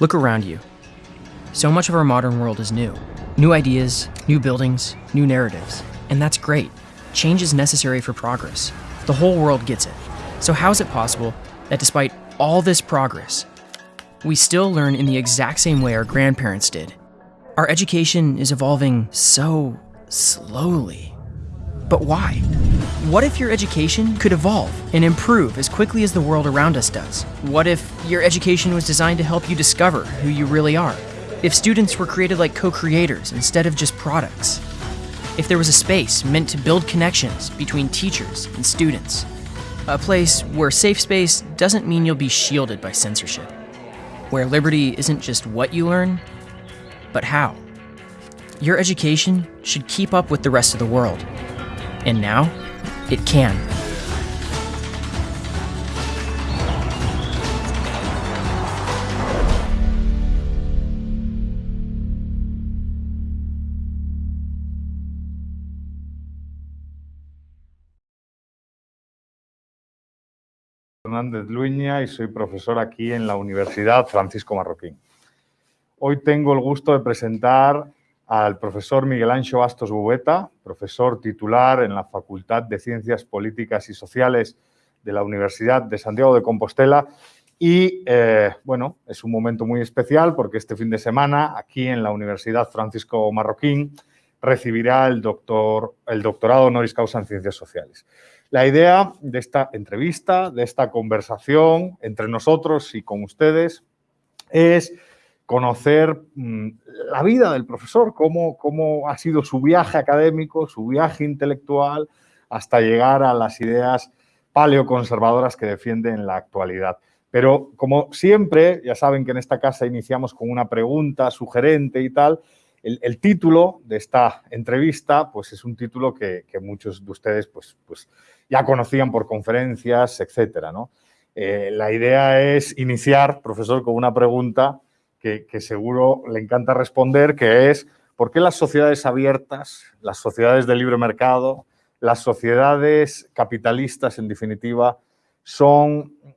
Look around you. So much of our modern world is new. New ideas, new buildings, new narratives. And that's great. Change is necessary for progress. The whole world gets it. So, how is it possible that despite all this progress, we still learn in the exact same way our grandparents did? Our education is evolving so slowly. But why? What if your education could evolve and improve as quickly as the world around us does? What if your education was designed to help you discover who you really are? If students were created like co creators instead of just products? If there was a space meant to build connections between teachers and students? A place where safe space doesn't mean you'll be shielded by censorship. Where liberty isn't just what you learn, but how. Your education should keep up with the rest of the world. And now, it can. Fernández Luña y soy profesor aquí en la Universidad Francisco Marroquín. Hoy tengo el gusto de presentar al profesor Miguel Ancho Bastos Bubeta, profesor titular en la Facultad de Ciencias Políticas y Sociales de la Universidad de Santiago de Compostela. Y, eh, bueno, es un momento muy especial porque este fin de semana, aquí en la Universidad Francisco Marroquín, recibirá el, doctor, el doctorado honoris causa en Ciencias Sociales. La idea de esta entrevista, de esta conversación entre nosotros y con ustedes, es conocer mm, la vida del profesor, cómo, cómo ha sido su viaje académico, su viaje intelectual, hasta llegar a las ideas paleoconservadoras que defiende en la actualidad. Pero como siempre, ya saben que en esta casa iniciamos con una pregunta sugerente y tal, el, título de esta entrevista pues es un título que, muchos de ustedes pues, pues ya conocían por conferencias, etcétera. ¿no? Eh, la idea es iniciar, profesor, con una pregunta que, seguro le encanta responder, que es ¿por qué las sociedades abiertas, las sociedades de libre mercado, las sociedades capitalistas, en definitiva, son eh,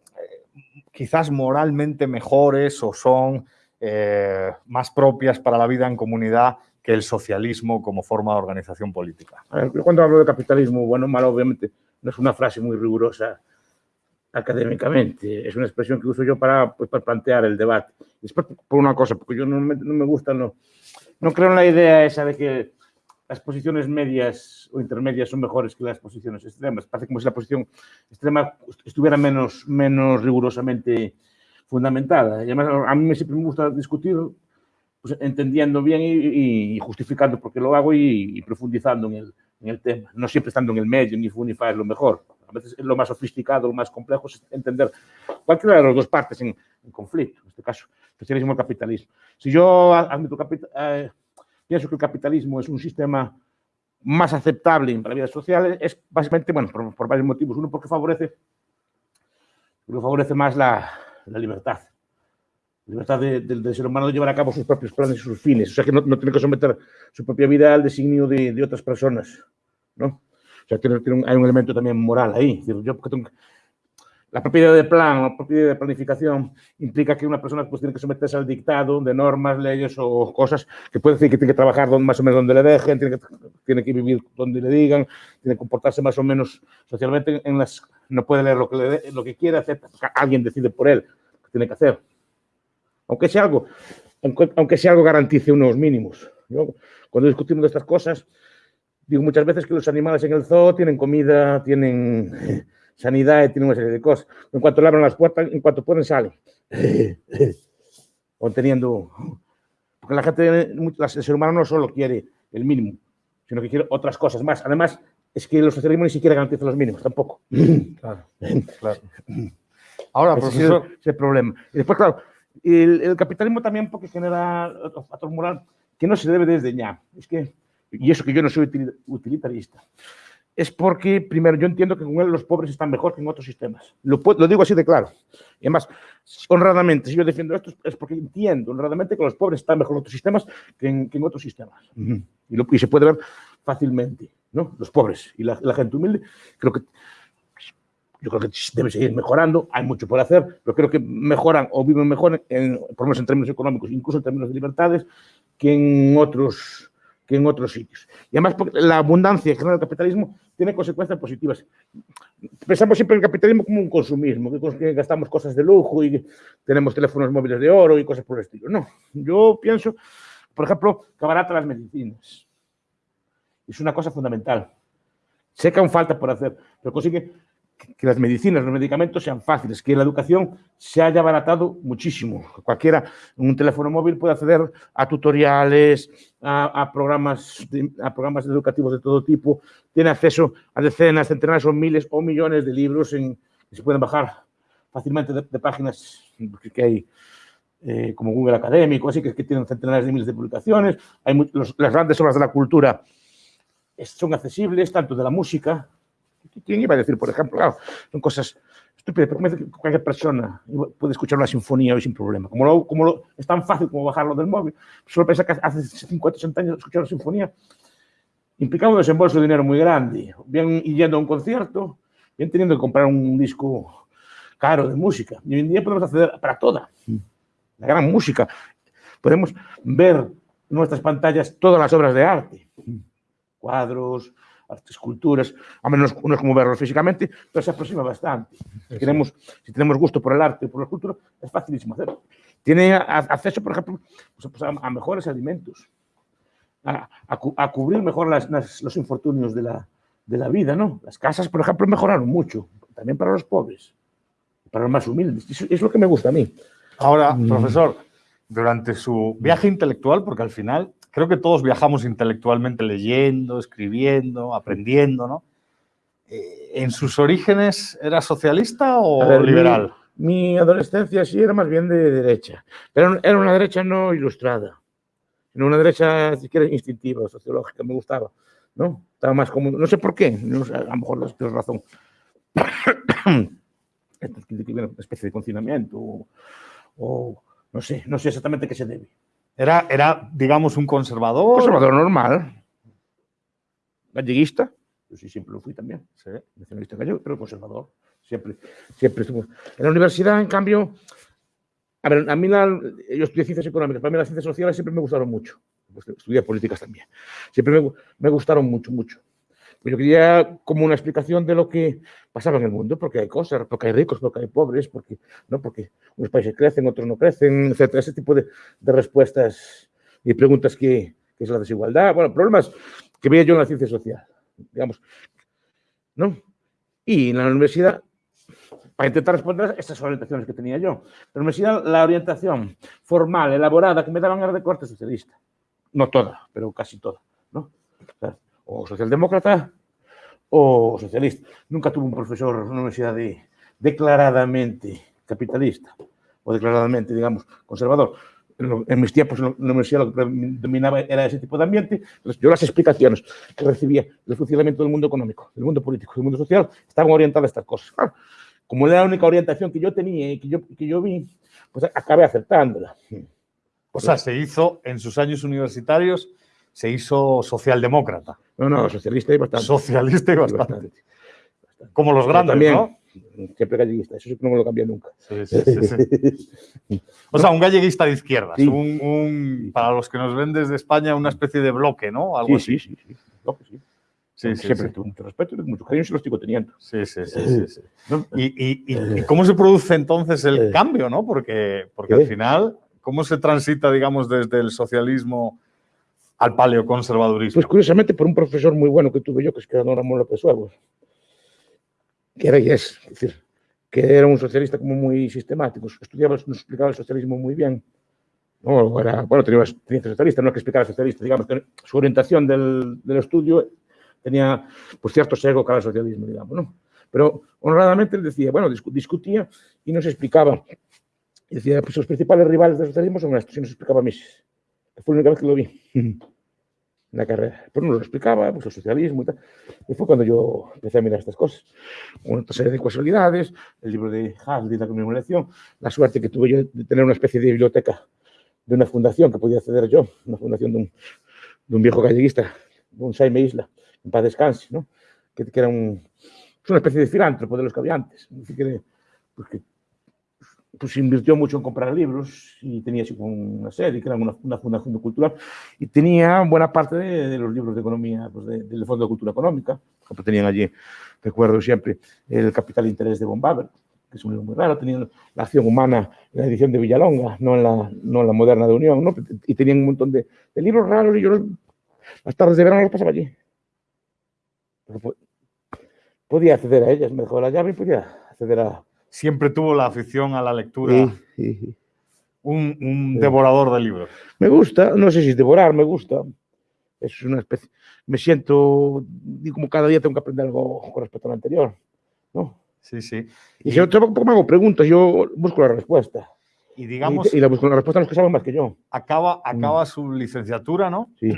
quizás moralmente mejores o son eh, más propias para la vida en comunidad que el socialismo como forma de organización política. cuando hablo de capitalismo, bueno, malo, obviamente, no es una frase muy rigurosa académicamente, es una expresión que uso yo para, pues, para plantear el debate. Después, por una cosa, porque yo no me, no me gusta, no, no creo en la idea esa de que las posiciones medias o intermedias son mejores que las posiciones extremas. Parece como si la posición extrema estuviera menos, menos rigurosamente fundamentada. Y además, a mí siempre me gusta discutir pues, entendiendo bien y, justificando por qué lo hago y, profundizando en el, en el, tema. No siempre estando en el medio, ni funifar es lo mejor. A veces lo más sofisticado, lo más complejo es entender cualquiera de las dos partes en, conflicto, en este caso, socialismo y capitalismo. Si yo admito, eh, pienso que el capitalismo es un sistema más aceptable para la vida social, es básicamente, bueno, por, por varios motivos. Uno, porque favorece, porque favorece más la, la libertad. La libertad del ser humano de llevar a cabo sus propios planes y sus fines. O sea, que no, tiene que someter su propia vida al designio de, de otras personas. ¿no? Sea, tiene un, hay un elemento también moral ahí. yo tengo, la propiedad de plan, la propiedad de planificación implica que una persona pues, tiene que someterse al dictado de normas, leyes o cosas que puede decir que tiene que trabajar más o menos donde le dejen, tiene que, tiene que vivir donde le digan, tiene que comportarse más o menos socialmente en las... No puede leer lo que, le, lo que quiere hacer, alguien decide por él lo que tiene que hacer. Aunque sea algo, aunque, sea algo garantice unos mínimos. cuando discutimos de estas cosas, digo muchas veces que los animales en el zoo tienen comida, tienen sanidad, tiene una serie de cosas. En cuanto le abren las puertas, en cuanto pueden, salen. o teniendo... Porque la gente, el ser humano no solo quiere el mínimo, sino que quiere otras cosas más. Además, es que los socialismos ni siquiera garantizan los mínimos, tampoco. Claro, claro. Ahora, profesor... Ese es el problema. Y después, claro, el, capitalismo también porque genera factor moral que no se debe desdeñar. Es que, y eso que yo no soy utilitarista, es porque, primero, yo entiendo que con él los pobres están mejor que en otros sistemas. Lo, lo digo así de claro. Y además, honradamente, si yo defiendo esto es porque entiendo honradamente que los pobres están mejor en otros sistemas que en, que en otros sistemas. y, lo, y, se puede ver fácilmente, ¿no? Los pobres y la, la, gente humilde, creo que yo creo que debe seguir mejorando, hay mucho por hacer, pero creo que mejoran o viven mejor, en, por lo menos en términos económicos, incluso en términos de libertades, que en otros, que en otros sitios. Y además, porque la abundancia general del capitalismo tiene consecuencias positivas. Pensamos siempre en el capitalismo como un consumismo, que gastamos cosas de lujo y tenemos teléfonos móviles de oro y cosas por el estilo. No, yo pienso, por ejemplo, que abarata las medicinas. Es una cosa fundamental. Sé que aún falta por hacer, pero consigue que las medicinas, los medicamentos sean fáciles, que la educación se haya abaratado muchísimo. Cualquiera un teléfono móvil puede acceder a tutoriales, a, programas, a programas educativos de todo tipo, tiene acceso a decenas, centenares o miles o millones de libros que se pueden bajar fácilmente de, páginas que hay eh, como Google Académico, así que, tienen centenares de miles de publicaciones. Hay las grandes obras de la cultura son accesibles, tanto de la música, ¿Quién iba a decir, por ejemplo? Claro, son cosas estúpidas, pero cualquier persona puede escuchar una sinfonía hoy sin problema. Como, lo, como lo, es tan fácil como bajarlo del móvil, solo pensar que hace 50 o 60 años escuchar una sinfonía implicaba un desembolso de dinero muy grande, bien yendo a un concierto, bien teniendo que comprar un disco caro de música. Y hoy en día podemos acceder para toda, la gran música. Podemos ver en nuestras pantallas todas las obras de arte, cuadros, esculturas, a menos no es como verlos físicamente, pero se aproxima bastante. Si, queremos, si tenemos gusto por el arte y por la escultura, es facilísimo hacerlo. Tiene acceso, por ejemplo, pues, pues, a, mejores alimentos, a, a, cubrir mejor las, los infortunios de la, de la vida, ¿no? Las casas, por ejemplo, mejoraron mucho, también para los pobres, para los más humildes. Eso es lo que me gusta a mí. Ahora, mm. profesor, durante su viaje intelectual, porque al final creo que todos viajamos intelectualmente leyendo, escribiendo, aprendiendo, ¿no? Eh, ¿En sus orígenes era socialista o liberal? Mi, adolescencia sí era más bien de derecha, pero era una derecha no ilustrada, era una derecha, si quieres, instintiva, sociológica, me gustaba, ¿no? Estaba más como, no sé por qué, a lo mejor no tienes razón. una especie de confinamiento o, o no sé, no sé exactamente qué se debe. Era, era, digamos, un conservador. Conservador normal. Galleguista. Yo sí siempre lo fui también. Sí. Nacionalista gallego, pero conservador. Siempre, siempre estuvo. En la universidad, en cambio, a ver, a mí la, yo estudié ciencias económicas, para mí las ciencias sociales siempre me gustaron mucho. Estudié políticas también. Siempre me, me gustaron mucho, mucho. Yo quería como una explicación de lo que pasaba en el mundo, porque hay cosas, porque hay ricos, porque hay pobres, porque, ¿no? porque unos países crecen, otros no crecen, etc. Ese tipo de, de respuestas y preguntas que, que, es la desigualdad. Bueno, problemas que veía yo en la ciencia social, digamos. ¿no? Y en la universidad, para intentar responder estas orientaciones que tenía yo. La universidad, la orientación formal, elaborada, que me daban era de corte socialista. No toda, pero casi toda. ¿no? o socialdemócrata o socialista. Nunca tuve un profesor en una universidad declaradamente capitalista o declaradamente, digamos, conservador. En, mis tiempos en la universidad lo que dominaba era ese tipo de ambiente. yo las explicaciones que recibía del funcionamiento del mundo económico, del mundo político, del mundo social, estaban orientadas a estas cosas. como era la única orientación que yo tenía y que yo, que yo vi, pues acabé acertándola. O sea, se hizo en sus años universitarios se hizo socialdemócrata. No, no, socialista y bastante. Socialista y bastante. Como los grandes, también, ¿no? Siempre galleguista, eso sí no me lo cambia nunca. Sí, sí, sí, o sea, un galleguista de izquierdas, un, para los que nos ven desde España, una especie de bloque, ¿no? Algo sí, sí, sí, bloque, sí. Sí, sí, Siempre tuve mucho respeto y mucho cariño se lo sigo teniendo. Sí, sí, sí. sí, ¿Y, y, y, y, cómo se produce entonces el eh. cambio, no? Porque, porque al final, ¿cómo se transita, digamos, desde el socialismo al paleoconservadurismo? Pues curiosamente por un profesor muy bueno que tuve yo, que es Don Ramón López Huevos, que era y es, decir, que era un socialista como muy sistemático, estudiaba, nos explicaba el socialismo muy bien. No, era, bueno, tenía, tenía socialista, no es que explicara socialista, digamos, que su orientación del, del estudio tenía pues, cierto sesgo cara al socialismo, digamos, ¿no? Pero honradamente él decía, bueno, discutía y nos explicaba. Decía, pues los principales rivales del socialismo son estos, y nos explicaba Mises. Fue la única vez que lo vi en la carrera. Pero no lo explicaba, pues el socialismo y tal. Y fue cuando yo empecé a mirar estas cosas. Una serie de casualidades, el libro de Hasley, la conmemoración, la suerte que tuve yo de tener una especie de biblioteca de una fundación que podía acceder yo, una fundación de un, de un viejo galleguista, un Saime Isla, en paz descanse, ¿no? que, que era un, una especie de filántropo de los que había antes. Que, pues, que pues invirtió mucho en comprar libros y tenía una serie, que era una, una fundación cultural, y tenía buena parte de, de los libros de economía, pues de, del Fondo de Cultura Económica, que tenían allí, recuerdo siempre, El Capital de Interés de Von Baber, que es un libro muy raro, tenían La Acción Humana en la edición de Villalonga, no en la, no en la moderna de Unión, ¿no? y tenían un montón de, de libros raros y yo las tardes de verano los pasaba allí. Pero podía acceder a ellas, me dejó la llave y podía acceder a, Siempre tuvo la afición a la lectura. Sí, sí, sí. Un, un devorador de libros. Me gusta, no sé si es devorar, me gusta. Es una especie. Me siento, como cada día tengo que aprender algo con respecto al anterior. ¿no? Sí, sí. Y, yo tampoco me hago preguntas, yo busco la respuesta. y digamos, y, y la busco la respuesta a los que saben más que yo. acaba, acaba su licenciatura, ¿no? Sí,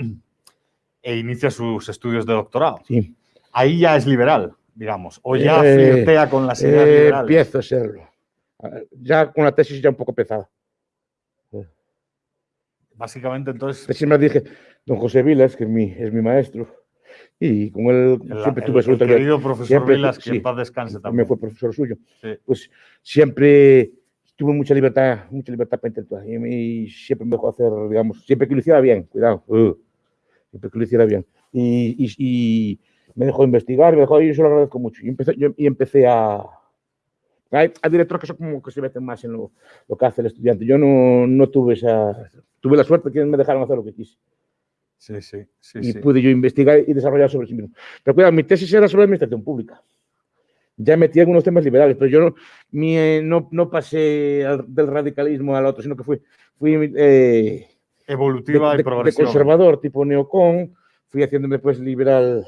E inicia sus estudios de doctorado. sí. Ahí ya es liberal, digamos, o ya Eh, flirtea con las ideas Eh, liberales. empiezo a serlo. Ah, Ya con la tesis ya un poco pesada. Básicamente, entonces, me dije, don José Vilas, que es mi, es mi maestro, y con él el, siempre el- tuve el suerte. querido profesor siempre- Vilas, que sí, en paz descanse también también. fue profesor suyo. Sí. Pues siempre tuve mucha libertad, mucha libertad para intentar. Y, y siempre me dejó hacer, digamos, siempre que lo hiciera bien, cuidado, uh, siempre que lo hiciera bien. Y- y me dejó investigar, me dejó, y yo se lo agradezco mucho. Y empecé, yo- y empecé a... Hay, hay directores que son como que se meten más en lo, lo que hace el estudiante. Yo no, no tuve esa... Tuve la suerte que me dejaron hacer lo que quise. Sí, sí, sí. y sí. pude yo investigar y desarrollar sobre sí mismo. Pero cuidado, mi tesis era sobre administración pública. Ya metí algunos temas liberales, pero yo no, mi, eh, no, no pasé al- del radicalismo al otro, sino que fui, fui eh, de, Evolutiva de- y de progresiva. conservador, tipo neocon, fui haciéndome pues liberal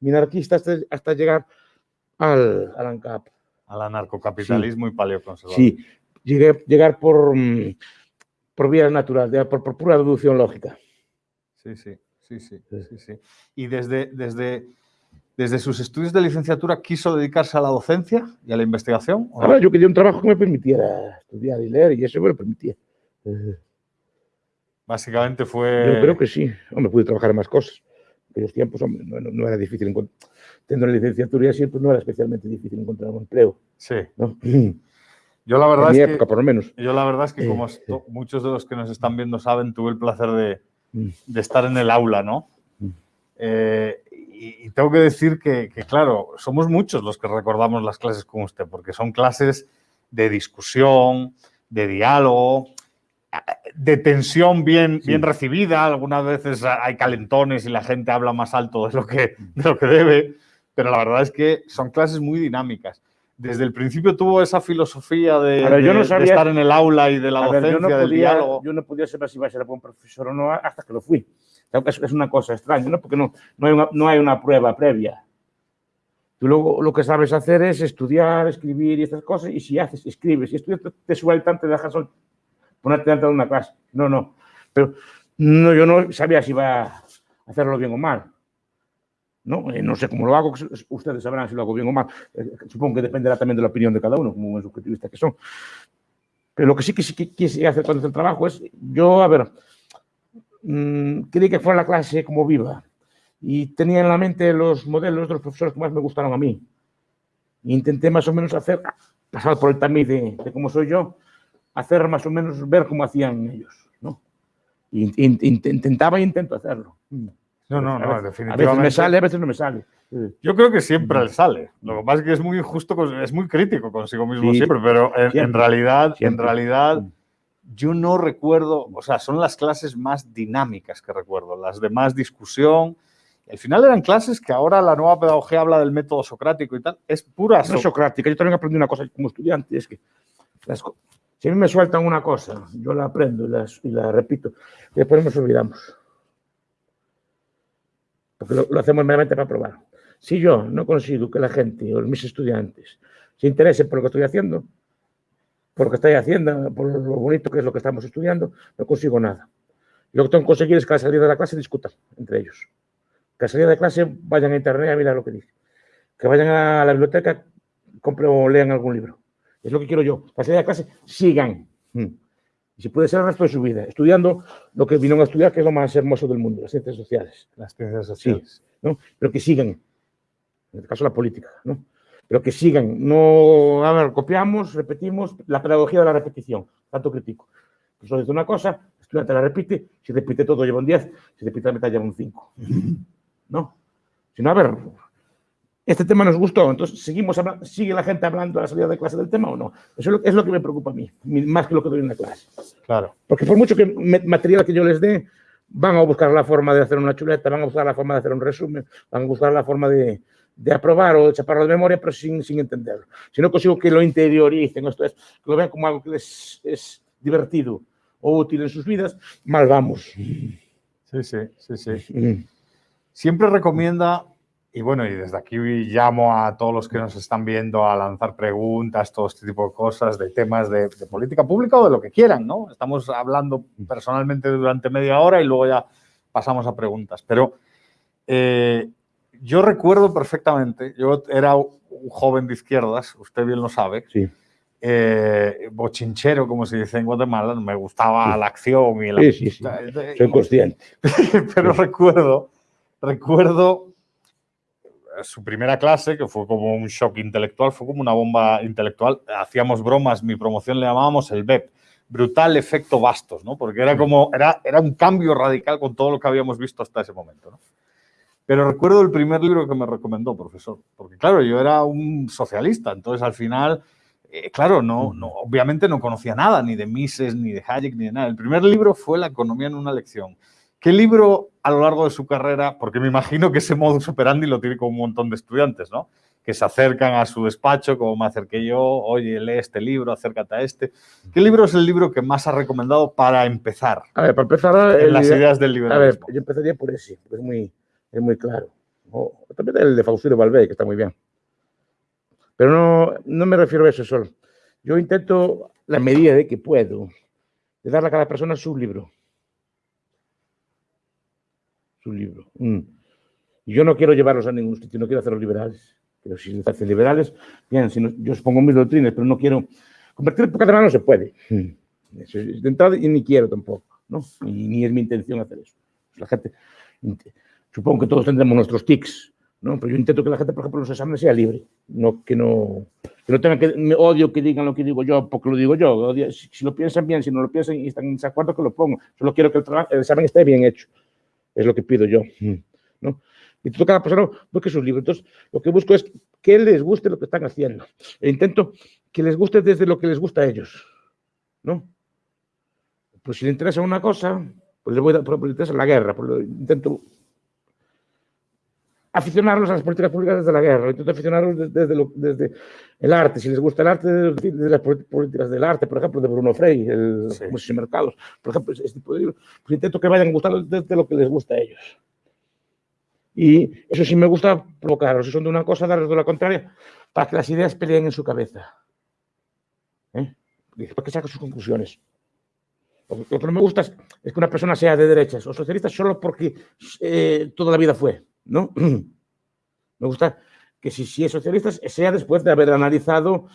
minarquista hasta, hasta llegar al, al ANCAP. Al anarcocapitalismo y paleoconservador. Sí, llegué, llegar por, mm, por vía natural, ya por, por pura deducción lógica. Sí, sí, sí, sí, Sí. sí, sí. Y desde, desde, desde sus estudios de licenciatura quiso dedicarse a la docencia y a la investigación. Ahora yo quería un trabajo que me permitiera estudiar y leer y eso me lo permitía. Básicamente fue. Yo creo que sí. Hombre, pude trabajar en más cosas. En aquellos tiempos, hombre, no, no- era difícil encontrar. Teniendo la licenciatura y así, pues no era especialmente difícil encontrar un empleo. Sí. ¿no? En Yo la verdad mi es época, que. por lo menos. Yo la verdad es que, Eh, como esto- muchos de los que nos están viendo saben, tuve el placer de, Mm. de estar en el aula, ¿no? Mm. Eh, y, y tengo que decir que, que, claro, somos muchos los que recordamos las clases con usted, porque son clases de discusión, de diálogo, de tensión bien, Sí. bien recibida. Algunas veces hay calentones y la gente habla más alto de lo, que, de lo que debe, pero la verdad es que son clases muy dinámicas. Desde el principio tuvo esa filosofía de, ver, yo no de- de sabía- estar en el aula y de la A ver, docencia, yo, no del podía, diálogo. yo no podía saber si iba a ser buen profesor o no hasta que lo fui. Es, una cosa extraña, ¿no? Porque no, no, hay una, no hay una prueba previa. Tú luego lo que sabes hacer es estudiar, escribir y estas cosas, y si haces, escribes y estudias, te, te sueltan, te dejan ponerte dentro de una clase. No, no. Pero no, yo no sabía si iba a hacerlo bien o mal. ¿no? Eh, no sé cómo lo hago, ustedes sabrán si lo hago bien o mal. Eh, supongo que dependerá también de la opinión de cada uno, como buen subjetivista que son. Pero lo que sí que sí que quise hacer cuando hice el trabajo es, yo, a ver, mmm, quería que fuera la clase como viva. Y tenía en la mente los modelos de los profesores que más me gustaron a mí. Intenté más o menos hacer, pasar por el tamiz de cómo soy yo, hacer más o menos ver cómo hacían ellos, ¿no? Intentaba e intento hacerlo. No, no, A no, veces- definitivamente. A veces me sale, a veces no me sale. Yo creo que siempre le sale. Lo que pasa es que es muy injusto, es muy crítico consigo mismo Sí, siempre, pero en, en siempre, realidad, en realidad, Mm. yo no recuerdo, o sea, son las clases más dinámicas que recuerdo, las de más discusión. Al final eran clases que ahora la nueva pedagogía habla del método socrático y tal. Es pura No so- socrática. Yo también aprendí una cosa como estudiante, es que las si a mí me sueltan una cosa, yo la aprendo y, la repito, y después nos olvidamos. Porque lo, lo hacemos meramente para probar. Si yo no consigo que la gente o mis estudiantes se interesen por lo que estoy haciendo, por lo que estoy haciendo, por lo bonito que es lo que estamos estudiando, no consigo nada. Lo que tengo que conseguir es que al salir de la clase discutan entre ellos. Que al salir de clase vayan a internet a mirar lo que dice. Que vayan a la biblioteca, compren o lean algún libro. Es lo que quiero yo. Al salir de clase, sigan. Mm. Y si puede ser el resto de su vida, estudiando lo que vinieron a estudiar, que es lo más hermoso del mundo, las ciencias sociales. las ciencias Sí, sociales. ¿no? Pero que sigan. En este caso, la política, ¿no? pero que sigan. No, a ver, copiamos, repetimos, la pedagogía de la repetición, tanto crítico. Profesor dice una cosa, el estudiante la repite, si repite todo lleva un 10, si repite la mitad lleva un 5. ¿No? Si no, a ver, este tema nos gustó, entonces seguimos sigue la gente hablando a la salida de clase del tema o no. Eso es lo, es lo que me preocupa a mí, más que lo que doy en la clase. Claro. Porque por mucho que me- material que yo les dé, van a buscar la forma de hacer una chuleta, van a buscar la forma de hacer un resumen, van a buscar la forma de, de aprobar o de chaparro de memoria, pero sin, sin entenderlo. Si no consigo que lo interioricen, esto es, que lo vean como algo que les es divertido o útil en sus vidas, mal vamos. Sí, sí, sí, sí. Mm. Siempre recomienda, y bueno, y desde aquí llamo a todos los que nos están viendo a lanzar preguntas, todo este tipo de cosas, de temas de, de política pública o de lo que quieran, ¿no? Estamos hablando personalmente durante media hora y luego ya pasamos a preguntas. Pero eh, yo recuerdo perfectamente, yo era un joven de izquierdas, usted bien lo sabe, Sí. eh, bochinchero, como se dice en Guatemala, me gustaba Sí. la acción y la... Sí, sí, sí. Soy consciente. pero recuerdo, recuerdo su primera clase, que fue como un shock intelectual, fue como una bomba intelectual. Hacíamos bromas, mi promoción le llamábamos el BEP, brutal efecto bastos, ¿no? Porque era como, era, era un cambio radical con todo lo que habíamos visto hasta ese momento, ¿no? Pero recuerdo el primer libro que me recomendó, profesor, porque claro, yo era un socialista, entonces al final, eh, claro, no, no, obviamente no conocía nada, ni de Mises, ni de Hayek, ni de nada. El primer libro fue La economía en una lección. ¿Qué libro a lo largo de su carrera, porque me imagino que ese modus operandi lo tiene con un montón de estudiantes, ¿no? Que se acercan a su despacho, como me acerqué yo, oye, lee este libro, acércate a este. ¿Qué libro es el libro que más ha recomendado para empezar A ver, para empezar, en las ideas del a ver, yo empezaría por ese, porque es muy, es muy claro. O también el de Faustino Valverde, que está muy bien. Pero no, no me refiero a eso solo. Yo intento, la medida de que puedo, de darle a cada persona su libro. Su libro. Mm. Y Yo no quiero llevarlos a ningún sitio, no quiero hacerlos liberales. Pero si se hacen liberales, bien, si no- yo expongo mis doctrinas, pero no quiero... Convertir por catalán no se puede. Mm. Eso es de entrada y ni quiero tampoco, ¿no? Y ni es mi intención hacer eso. La gente, supongo que todos tendremos nuestros tics, ¿no? Pero yo intento que la gente, por ejemplo, en los exámenes sea libre, no que no, que no tengan que, me odio que digan lo que digo yo porque lo digo yo, odio- si, si lo piensan bien, si no lo piensan y están en desacuerdo, que lo pongo. Solo quiero que el, el examen esté bien hecho, es lo que pido yo, ¿no? Y todo cada persona busque sus libros. Entonces, lo que busco es que les guste lo que están haciendo. E intento que les guste desde lo que les gusta a ellos, ¿no? Pues si le interesa una cosa, pues le voy a pues le interesa la guerra, pues lo intento aficionarlos a las políticas públicas desde la guerra, intento aficionarlos de- desde, lo- desde el arte, si les gusta el arte, desde, desde las políticas del arte, por ejemplo, de Bruno Frey, el Sí. Museos y Mercados, por ejemplo, ese tipo de libros, pues intento que vayan a desde lo que les gusta a ellos. Y eso sí me gusta provocarlos, si son de una cosa, darles de la contraria, para que las ideas peleen en su cabeza. ¿Eh? Después que saquen sus conclusiones. Lo que no me gusta es, es que una persona sea de derechas o socialista solo porque eh, toda la vida fue, ¿no? Me gusta que si, si es socialista sea después de haber analizado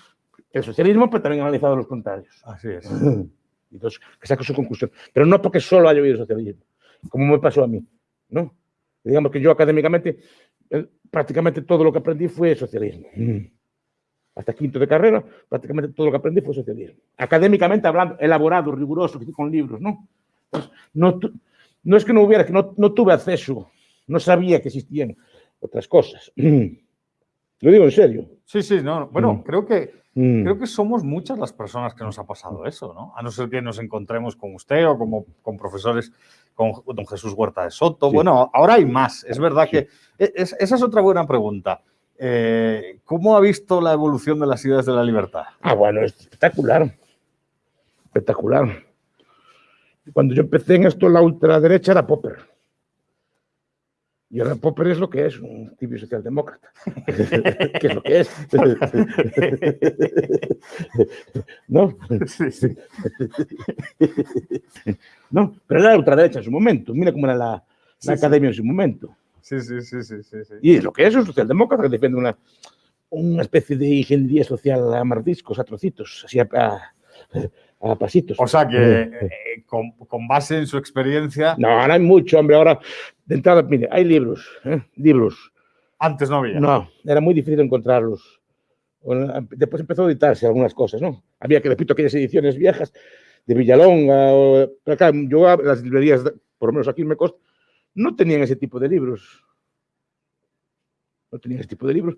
el socialismo, pero también analizado los contrarios. Así es. Entonces, que saque su conclusión. Pero no porque solo haya oído socialismo, como me pasó a mí, ¿no? Digamos que yo académicamente, prácticamente todo lo que aprendí fue socialismo. Hasta quinto de carrera, prácticamente todo lo que aprendí fue socialismo. Académicamente hablando, elaborado, riguroso, con libros, ¿no? No, no es que no hubiera, que no, no tuve acceso, no sabía que existían otras cosas. Lo digo en serio. Sí, sí, no. Bueno, Mm. creo que Mm. Creo que somos muchas las personas que nos ha pasado eso, ¿no? A no ser que nos encontremos con usted o como con profesores, con don Jesús Huerta de Soto. Sí. Bueno, ahora hay más. Es verdad Sí. que e- es- esa es otra buena pregunta. Eh, ¿Cómo ha visto la evolución de las ideas de la libertad? Ah, bueno, es espectacular. Espectacular. Cuando yo empecé en esto, la ultraderecha era Popper. Y ahora Popper es lo que es, un tibio socialdemócrata. ¿Qué es lo que es? ¿No? Sí, sí. No, pero era la ultraderecha en su momento. Mira cómo era la, la Sí, sí. academia en su momento. Sí, sí, sí, sí, sí, sí. Y es lo que es un socialdemócrata que defiende una, una especie de ingeniería social a mardiscos, a trocitos, así a, a- a pasitos. O sea que eh, con, con base en su experiencia, No, ahora hay mucho, hombre. Ahora, de entrada, mire, hay libros, ¿eh? libros. antes no había. No, era muy difícil encontrarlos. Después empezó a editarse algunas cosas, ¿no? Había que, repito, aquellas ediciones viejas de Villalonga, o, pero claro, yo las librerías, por lo menos aquí me Costa, no tenían ese tipo de libros. No tenían ese tipo de libros.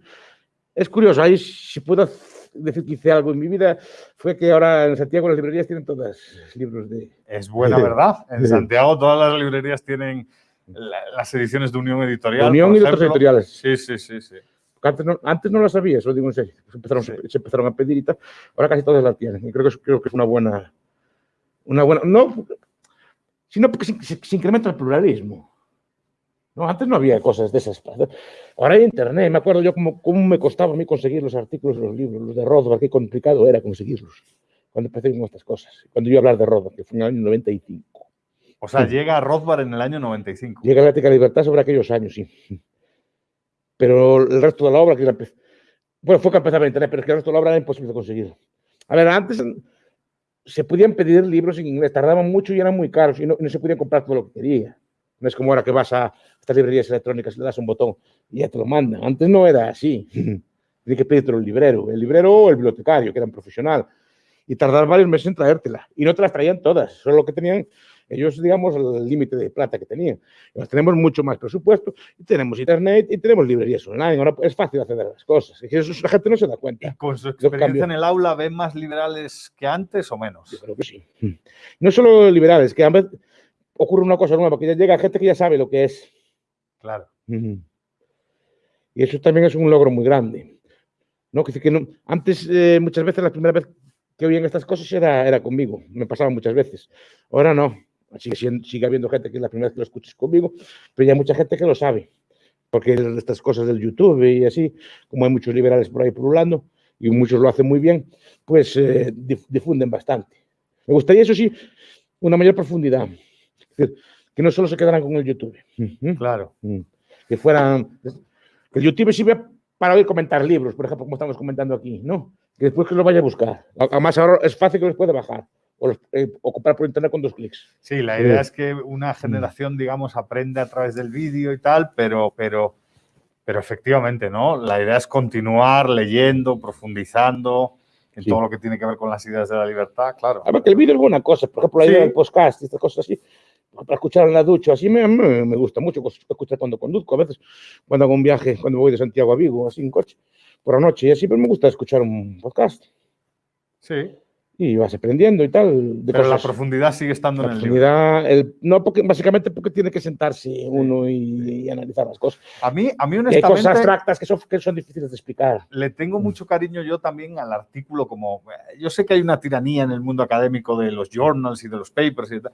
Es curioso, ahí si puedo decir que hice algo en mi vida, fue que ahora en Santiago las librerías tienen todas libros de... Es buena verdad. En Santiago todas las librerías tienen las ediciones de Unión Editorial. Unión y otras editoriales. Sí, sí, sí, sí. Antes no, antes no las sabía, eso digo en serio. Se empezaron, se empezaron, a pedir y tal. Ahora casi todas las tienen. Y creo que, creo que es una buena... Una buena no, sino porque se, se incrementa el pluralismo. No, antes no había cosas de esas. Ahora hay internet. Me acuerdo yo cómo, cómo me costaba a mí conseguir los artículos los libros, los de Rothbard, qué complicado era conseguirlos cuando empecé con estas cosas. Cuando yo a hablar de Rothbard, que fue en el año 95. O sea, llega Rothbard en el año 95. Llega la ética de libertad sobre aquellos años, sí. Pero el resto de la obra, que la bueno, fue que empezaba en internet, pero es que el resto de la obra era imposible de conseguir. A ver, antes se podían pedir libros en inglés, tardaban mucho y eran muy caros y no, y no se podían comprar todo lo que quería. No es como ahora que vas a estas librerías electrónicas y le das un botón y ya te lo mandan. Antes no era así. Tiene que pedirte el librero, el librero o el bibliotecario, que era un profesional. Y tardar varios meses en traértela. Y no te las traían todas, solo lo que tenían ellos, digamos, el límite de plata que tenían. Nos tenemos mucho más presupuesto, y tenemos internet y tenemos librerías online. Ahora es fácil acceder a las cosas. Y eso la gente no se da cuenta. ¿Y con su experiencia en el aula ven más liberales que antes o menos? Yo creo que sí. No solo liberales, que a veces ocurre una cosa nueva, porque ya llega gente que ya sabe lo que es. Claro. Y eso también es un logro muy grande. ¿no? Que, que no, antes, eh, muchas veces, la primera vez que oían estas cosas era, era conmigo, me pasaba muchas veces. Ahora no, sigue, sigue habiendo gente que es la primera vez que lo escuches conmigo, pero ya hay mucha gente que lo sabe, porque estas cosas del YouTube y así, como hay muchos liberales por ahí pululando, y muchos lo hacen muy bien, pues eh, difunden bastante. Me gustaría, eso sí, una mayor profundidad. Que no solo se quedaran con el YouTube. Claro. Que fueran. Que el YouTube sirve para oír comentar libros, por ejemplo, como estamos comentando aquí, ¿no? Que después que lo vaya a buscar. Además, ahora es fácil que los pueda bajar o, los, eh, comprar por internet con dos clics. Sí, la idea es que una generación, digamos, aprende a través del vídeo y tal, pero, pero, pero efectivamente, ¿no? La idea es continuar leyendo, profundizando en sí. todo lo que tiene que ver con las ideas de la libertad, claro. A ver, que el vídeo es buena cosa, por ejemplo, la idea sí. del podcast y estas cosas así, para escuchar en la ducha, así me, me, gusta mucho escuchar cuando conduzco, a veces cuando hago un viaje, cuando voy de Santiago a Vigo, así en coche, por la noche, y así pero me gusta escuchar un podcast. Sí. Y vas aprendiendo y tal. De pero cosas. la profundidad sigue estando la en el profundidad, libro. El, no, porque, básicamente porque tiene que sentarse uno y, y, analizar las cosas. A mí, a mí honestamente... Y hay cosas abstractas que son, que son difíciles de explicar. Le tengo mucho cariño yo también al artículo como... Yo sé que hay una tiranía en el mundo académico de los journals y de los papers y tal,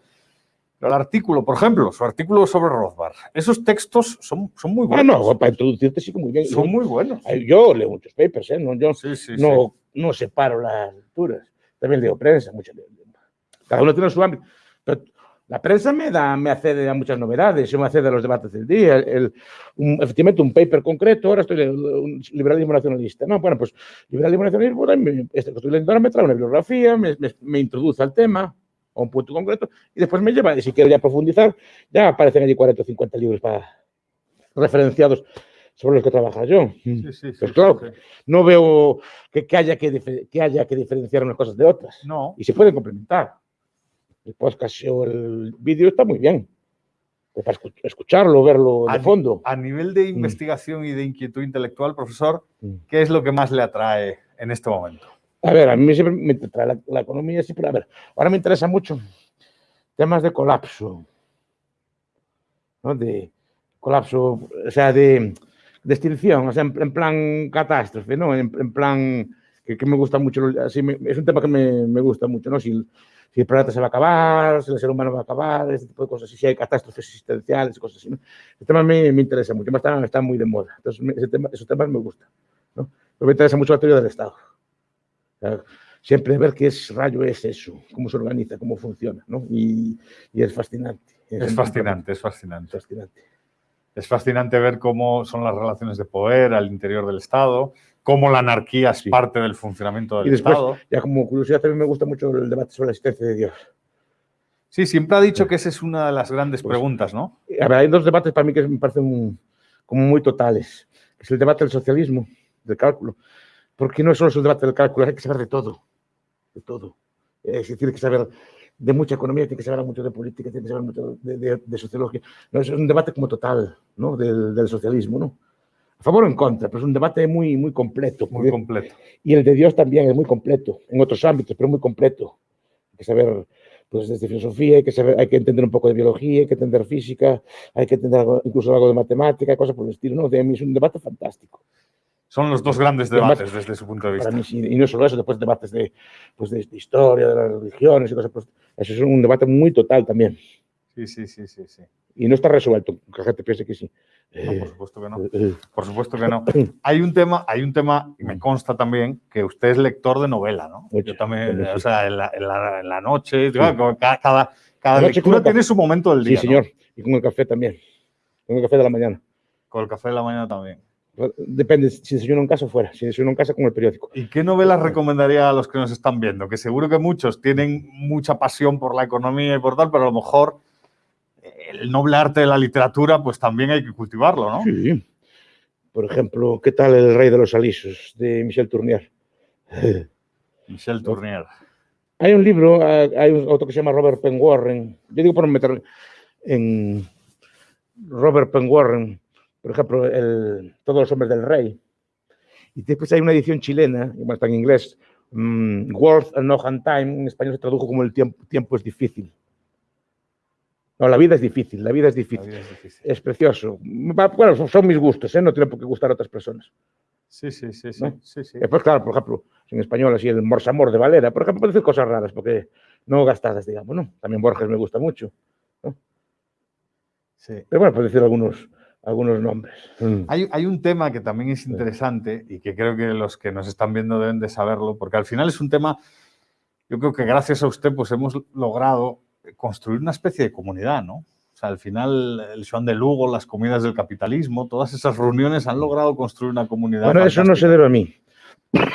el artículo, por ejemplo, su artículo sobre Rothbard, esos textos son, son muy buenos. Ah, no, para introducirte sí que muy bien. Son muy buenos. Yo leo muchos papers, ¿eh? No, yo sí, sí, no, sí. no separo las lecturas. También leo prensa, mucho. Cada uno tiene su ámbito. Pero la prensa me, da, me accede a muchas novedades, me accede a los debates del día. El, un, efectivamente, un paper concreto, ahora estoy un liberalismo nacionalista. No, bueno, pues liberalismo nacionalista, este que estoy leyendo ahora me trae una bibliografía, me, me, me introduce al tema, a un punto concreto, y después me lleva, y si quiero ya profundizar, ya aparecen allí 40 o 50 libros para, referenciados sobre los que trabaja yo. Sí, sí, sí, pues claro, no veo que, que, haya que, que, haya que diferenciar unas cosas de otras. No. Y se pueden complementar. El podcast o el vídeo está muy bien. Para escucharlo, verlo de a, fondo. A nivel de investigación mm. y de inquietud intelectual, profesor, ¿qué es lo que más le atrae en este momento? A ver, a mí siempre me trae la, la, economía, siempre, a ver, ahora me interesa mucho temas de colapso, ¿no? De colapso, o sea, de, de extinción, o sea, en, en plan catástrofe, ¿no? En, en plan que, que, me gusta mucho, así me, es un tema que me, me, gusta mucho, ¿no? Si, si el planeta se va a acabar, si el ser humano va a acabar, este tipo de cosas, si hay catástrofes existenciales, cosas así, ¿no? El tema me, me interesa mucho, está, está muy de moda, entonces ese tema, esos temas me gustan, ¿no? Pero me interesa mucho la teoría del Estado. Siempre ver qué es rayo es eso, cómo se organiza, cómo funciona, ¿no? Y, y es fascinante. Es, es fascinante, es fascinante. fascinante. Es fascinante ver cómo son las relaciones de poder al interior del Estado, cómo la anarquía es sí. parte del funcionamiento del y después, Estado. Ya como curiosidad también me gusta mucho el debate sobre la existencia de Dios. Sí, siempre ha dicho que esa es una de las grandes pues, preguntas, ¿no? A ver, hay dos debates para mí que me parecen como muy totales. Es el debate del socialismo, del cálculo porque no solo es el debate del cálculo, hay que saber de todo, de todo. Es decir, hay que saber de mucha economía, tiene que saber mucho de política, tiene que saber mucho de, de, de sociología. No, es un debate como total, ¿no? Del, del, socialismo, ¿no? A favor o en contra, pero es un debate muy, muy completo. Muy completo. Y el de Dios también es muy completo, en otros ámbitos, pero muy completo. Hay que saber, pues desde filosofía, hay que, saber, hay que entender un poco de biología, hay que entender física, hay que entender incluso algo de matemática, cosas por el estilo, ¿no? De mí es un debate fantástico. Son los dos grandes debates Además, desde su punto de vista. Mí, y no solo eso, después debates de, pues de, de, historia, de las religiones y cosas. Pues, eso es un debate muy total también. Sí, sí, sí, sí, sí. Y no está resuelto, que la gente piense que sí. No, por supuesto que no. Por supuesto que no. Hay un tema, hay un tema, me consta también, que usted es lector de novela, ¿no? Mucho, Yo también, sí. o sea, en la, en la, en la noche, sí. cada, cada, cada lectura tiene su momento del día. Sí, señor. ¿no? Y con el café también. Con el café de la mañana. Con el café de la mañana también. Depende, si desayuno en casa o fuera. Si desayuno en casa, con el periódico. ¿Y qué novelas recomendaría a los que nos están viendo? Que seguro que muchos tienen mucha pasión por la economía y por tal, pero a lo mejor el noble arte de la literatura, pues también hay que cultivarlo, ¿no? Sí. Por ejemplo, ¿qué tal El Rey de los Alisos, de Michel Tournier? Michel Tournier. Hay un libro, hay otro que se llama Robert Penn Warren. Yo digo por meter en Robert Penn Warren, por ejemplo, el, Todos los hombres del rey. Y después hay una edición chilena, igual está en inglés, um, Worth and No Hand Time, en español se tradujo como El tiempo, tiempo es difícil. No, la vida es difícil, la vida es difícil. Vida es, difícil. es, precioso. Bueno, son mis gustos, ¿eh? no tiene por qué gustar a otras personas. Sí, sí, sí, sí. ¿no? sí, sí. Después, claro, por ejemplo, en español, así el morsamor de Valera, por ejemplo, puede decir cosas raras, porque no gastadas, digamos, ¿no? También Borges me gusta mucho, ¿no? Sí. Pero bueno, puedo decir algunos, algunos nombres. Mm. Hay, hay, un tema que también es interesante y que creo que los que nos están viendo deben de saberlo, porque al final es un tema, yo creo que gracias a usted pues hemos logrado construir una especie de comunidad, ¿no? O sea, al final el Joan de Lugo, las comidas del capitalismo, todas esas reuniones han logrado construir una comunidad. Bueno, fantástica. eso no se debe a mí.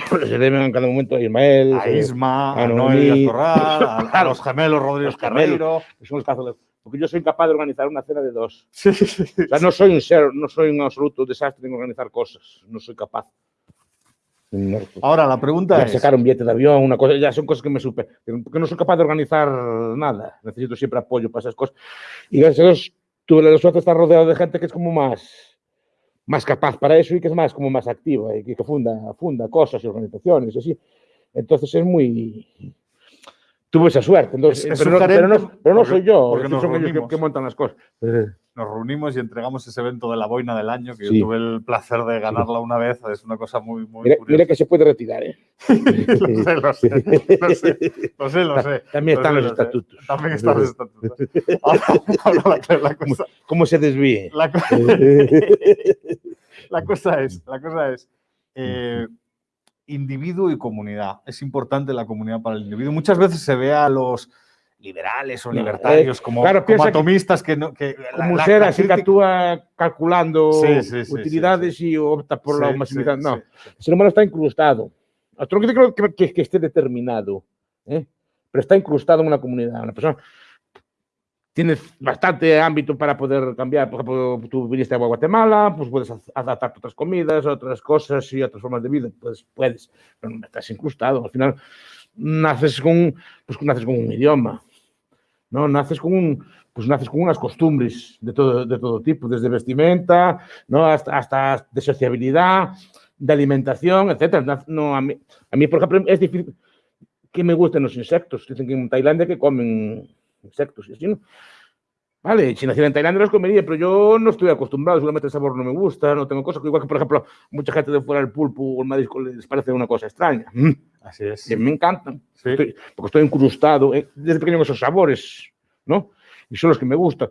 Se debe en cada momento a Ismael, a Isma, a, a Noel Corral, a, a, los gemelos Rodríguez Carreiro. Son los porque yo soy incapaz de organizar una cena de dos. Sí, sí, sí, o sea, no soy un ser, no soy un absoluto desastre en organizar cosas, no soy capaz. No, Ahora, la pregunta ya es... Sacar un billete de avión, una cosa, ya son cosas que me supe, porque no soy capaz de organizar nada, necesito siempre apoyo para esas cosas. Y gracias a Dios, tuve la suerte de estar rodeado de gente que es como más, más capaz para eso y que es más, como más activa, y que funda, funda cosas y organizaciones, y así. Entonces es muy, tuve esa suerte. Entonces, es, pero, no, pero, no, pero, no, porque, soy yo, porque son reunimos, ellos que, que, montan las cosas. Nos reunimos y entregamos ese evento de la boina del año, que sí. yo tuve el placer de ganarla una vez. Es una cosa muy, muy mira, curiosa. mira que se puede retirar, ¿eh? lo, sé, lo, sé, lo sé, lo sé, lo sé. También están sé, los estatutos. Sé. También están los estatutos. Ahora, ahora la, la, cosa, ¿Cómo se desvíe? La, la cosa es, la cosa es, eh, individuo y comunidad. Es importante la comunidad para el individuo. Muchas veces se ve a los liberales o libertarios eh, como, claro, como atomistas que, no... Que como la, ser la, así crítica... que actúa calculando sí, sí, sí, utilidades y opta por la masividad. no, el ser humano está incrustado. Otro que creo que, que, que esté determinado, ¿eh? pero está incrustado en una comunidad. Una persona tiene bastante ámbito para poder cambiar. Por ejemplo, tú viniste a Guatemala, pues puedes adaptar otras comidas, otras cosas y otras formas de vida. Pues puedes, pero no estás incrustado. Al final, naces con, pues, naces con un idioma, ¿no? Naces con un, pues naces con unas costumbres de todo, de todo tipo, desde vestimenta, ¿no? Hasta, hasta de sociabilidad, de alimentación, etcétera. No, a, mí, a mí, por ejemplo, es difícil que me gusten los insectos. Dicen que en Tailandia que comen insectos y así, ¿no? Vale, si naciera en Tailandia los comería, pero yo no estoy acostumbrado, seguramente el sabor no me gusta, no tengo cosas, igual que, por ejemplo, mucha gente de fuera del pulpo o el marisco les parece una cosa extraña. Así es. Y me encantan, sí. estoy, porque estoy incrustado eh, desde pequeño en esos sabores, ¿no? Y son los que me gustan.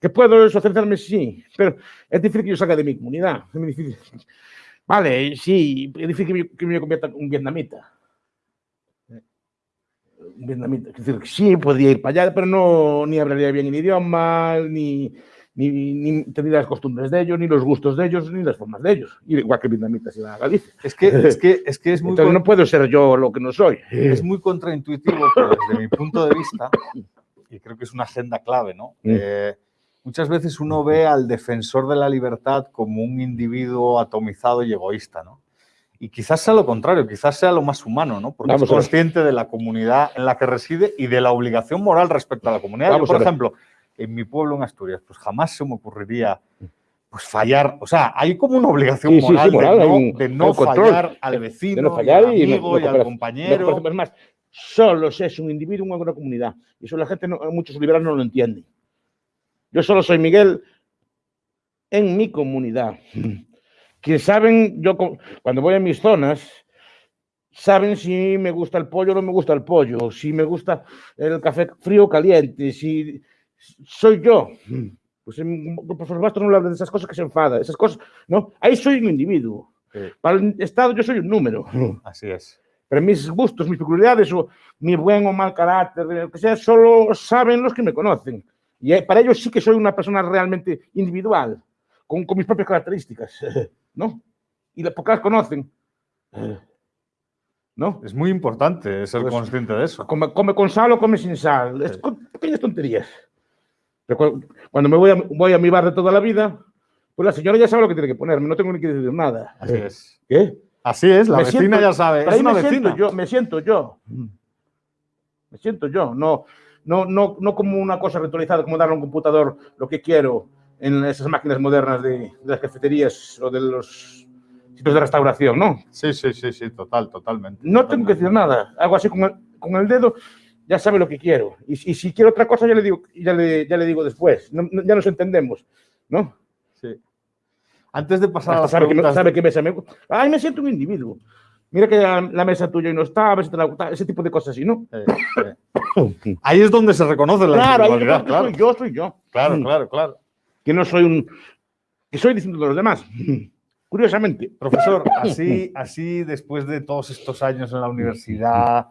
¿Que puedo socializarme? Sí, pero es difícil que yo salga de mi comunidad, es muy difícil. Vale, sí, es difícil que me, que me convierta en un vietnamita vietnamita. Es decir, sí, podría ir para allá, pero no ni hablaría bien el idioma, ni, ni, ni, tendría las costumbres de ellos, ni los gustos de ellos, ni las formas de ellos. Igual que el vietnamita si va a Galicia. Es que es, que, es, que es muy... Entonces no puedo ser yo lo que no soy. Es muy contraintuitivo, pero desde mi punto de vista, y creo que es una agenda clave, ¿no? Mm. Eh, muchas veces uno ve al defensor de la libertad como un individuo atomizado y egoísta, ¿no? Y quizás sea lo contrario, quizás sea lo más humano, ¿no? Porque Vamos es consciente de la comunidad en la que reside y de la obligación moral respecto a la comunidad. Vamos por ejemplo, en mi pueblo, en Asturias, pues jamás se me ocurriría pues fallar. O sea, hay como una obligación Sí, sí, sí, moral, de no, un- de hay no un control, fallar al vecino, de no fallar y al y no- amigo y al compañero. Es más, solo es un individuo en una comunidad. Y eso la gente, no- muchos liberales no lo entienden. Yo solo soy Miguel en mi comunidad. Que saben, yo cuando voy a mis zonas, saben si me gusta el pollo o no me gusta el pollo, si me gusta el café frío o caliente, si soy yo. Pues en profesor Bastos no le habla de esas cosas que se enfada, esas cosas, ¿no? Ahí soy un individuo. Sí, Para el Estado yo soy un número. así es. Pero mis gustos, mis peculiaridades o mi buen o mal carácter, lo que sea, solo saben los que me conocen. Y eh, para ellos sí que soy una persona realmente individual, con, con mis propias características, ¿no? Y las pocas conocen, ¿no? Es muy importante ser Pues- consciente de eso. Come, come con sal o come sin sal. Es con pequeñas tonterías. Pero cu- cuando me voy a, voy a mi bar de toda la vida, pues la señora ya sabe lo que tiene que ponerme, no tengo ni que decir nada. Así es. ¿Qué? Así es, la Me vecina siento- ya sabe. Pero Es ahí una me vecina. siento yo, me siento yo. Me siento yo, no, no, no, no como una cosa ritualizada, como darle a un computador lo que quiero en esas máquinas modernas de, de las cafeterías o de los sitios de restauración, no. Sí, sí, sí, sí, total, totalmente. No tengo que decir nada, hago así con el, con el dedo, ya sabe lo que quiero. Y, y si quiero otra cosa, ya le digo, ya le, ya le digo después, No- no- ya nos entendemos, ¿no? Sí. Antes de pasar a Hasta las sabe, que, preguntas... sabe qué mesa me Ay, me siento un individuo. Mira que la, la mesa tuya y no está, a ver si te la gusta, ese tipo de cosas así, ¿no? Eh, eh. Ahí es donde se reconoce la Claro, ahí individualidad, yo, claro. soy yo, soy yo. Claro, Mm. claro, claro. Que no soy un. que soy distinto de los demás. Curiosamente. Profesor, así, así después de todos estos años en la universidad,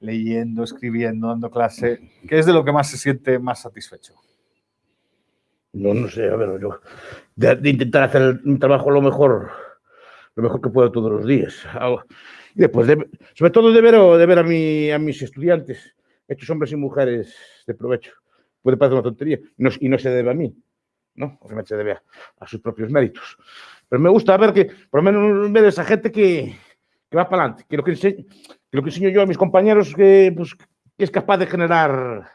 leyendo, escribiendo, dando clase, ¿qué es de lo que más se siente más satisfecho? No, no sé, a ver, yo. De, de intentar hacer mi trabajo lo mejor, lo mejor que puedo todos los días. Y después, de- sobre todo de ver, de ver a, mi, a mis estudiantes, hechos hombres y mujeres de provecho. Puede parecer una tontería, no, y no se debe a mí, ¿no? Obviamente se debe a, a sus propios méritos. Pero me gusta ver que, por lo menos, ver esa gente que, que va para adelante, que lo que, ense- que lo que enseño yo a mis compañeros, que, pues, que es capaz de generar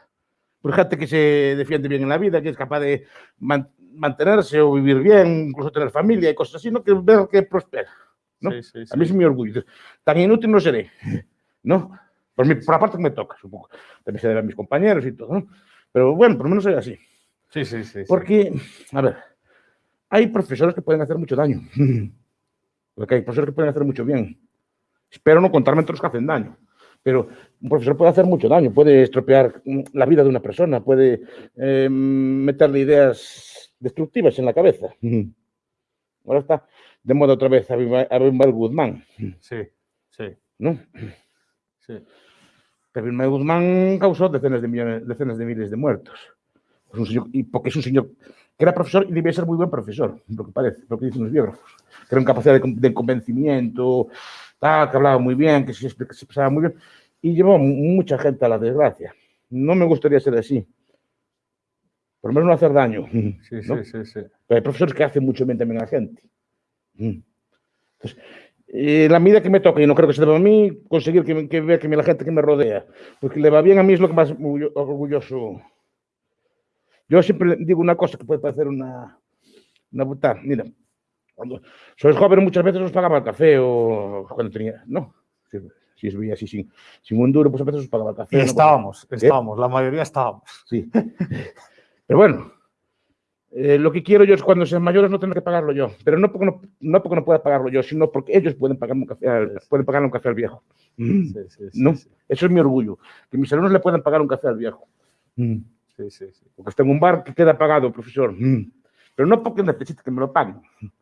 pues, gente que se defiende bien en la vida, que es capaz de man- mantenerse o vivir bien, incluso tener familia y cosas así, ¿no? Que ver que prospera. ¿no? Sí, sí, sí. A mí es mi orgullo. Tan inútil no seré, ¿no? Por, mi, por la parte que me toca, supongo. También se debe a mis compañeros y todo, ¿no? Pero bueno, por lo menos soy así. Sí, sí, sí. sí. Porque, a ver, hay profesores que pueden hacer mucho daño. Porque hay profesores que pueden hacer mucho bien. Espero no contarme entre los que hacen daño. Pero un profesor puede hacer mucho daño, puede estropear mm, la vida de una persona, puede eh, meterle ideas destructivas en la cabeza. Ahora está de moda otra vez Abimael Guzmán, Sí, sí, ¿no? sí. Abimael Guzmán causó decenas de millones, decenas de miles de muertos. Es un señor- y porque es un señor que era profesor y debía ser muy buen profesor, lo que parece, lo que dicen los biógrafos. Que era una capacidad de, de convencimiento, tal, que hablaba muy bien, que se, expli- se expresaba muy bien, y llevó mu- mucha gente a la desgracia. No me gustaría ser así. Por lo menos no hacer daño. Sí, ¿no? sí, sí, sí. Pero hay profesores que hacen mucho bien también a la gente. Mm. Entonces, eh, la medida que me toca, y no creo que se deba a mí, conseguir que, que vea que la gente que me rodea, porque le va bien a mí es lo que más orgullo- orgulloso. Yo siempre digo una cosa que puede parecer una, una putada. Mira, cuando sois joven muchas veces os pagaba el café o cuando tenía, no, si, si os veía así sin, sin un duro, pues a veces os pagaba el café. Y ¿no? estábamos, estábamos, la mayoría estábamos. Sí. Pero bueno, eh, lo que quiero yo es cuando sean mayores no tener que pagarlo yo. Pero no porque no, no, porque no pueda pagarlo yo, sino porque ellos pueden pagarme un café al, pueden pagarle un café al viejo. Sí, sí, sí, ¿No? Eso es mi orgullo. Que mis alumnos le puedan pagar un café al viejo. Sí, sí, sí. Porque está en un bar que queda pagado, profesor. Pero no porque necesite que me lo paguen,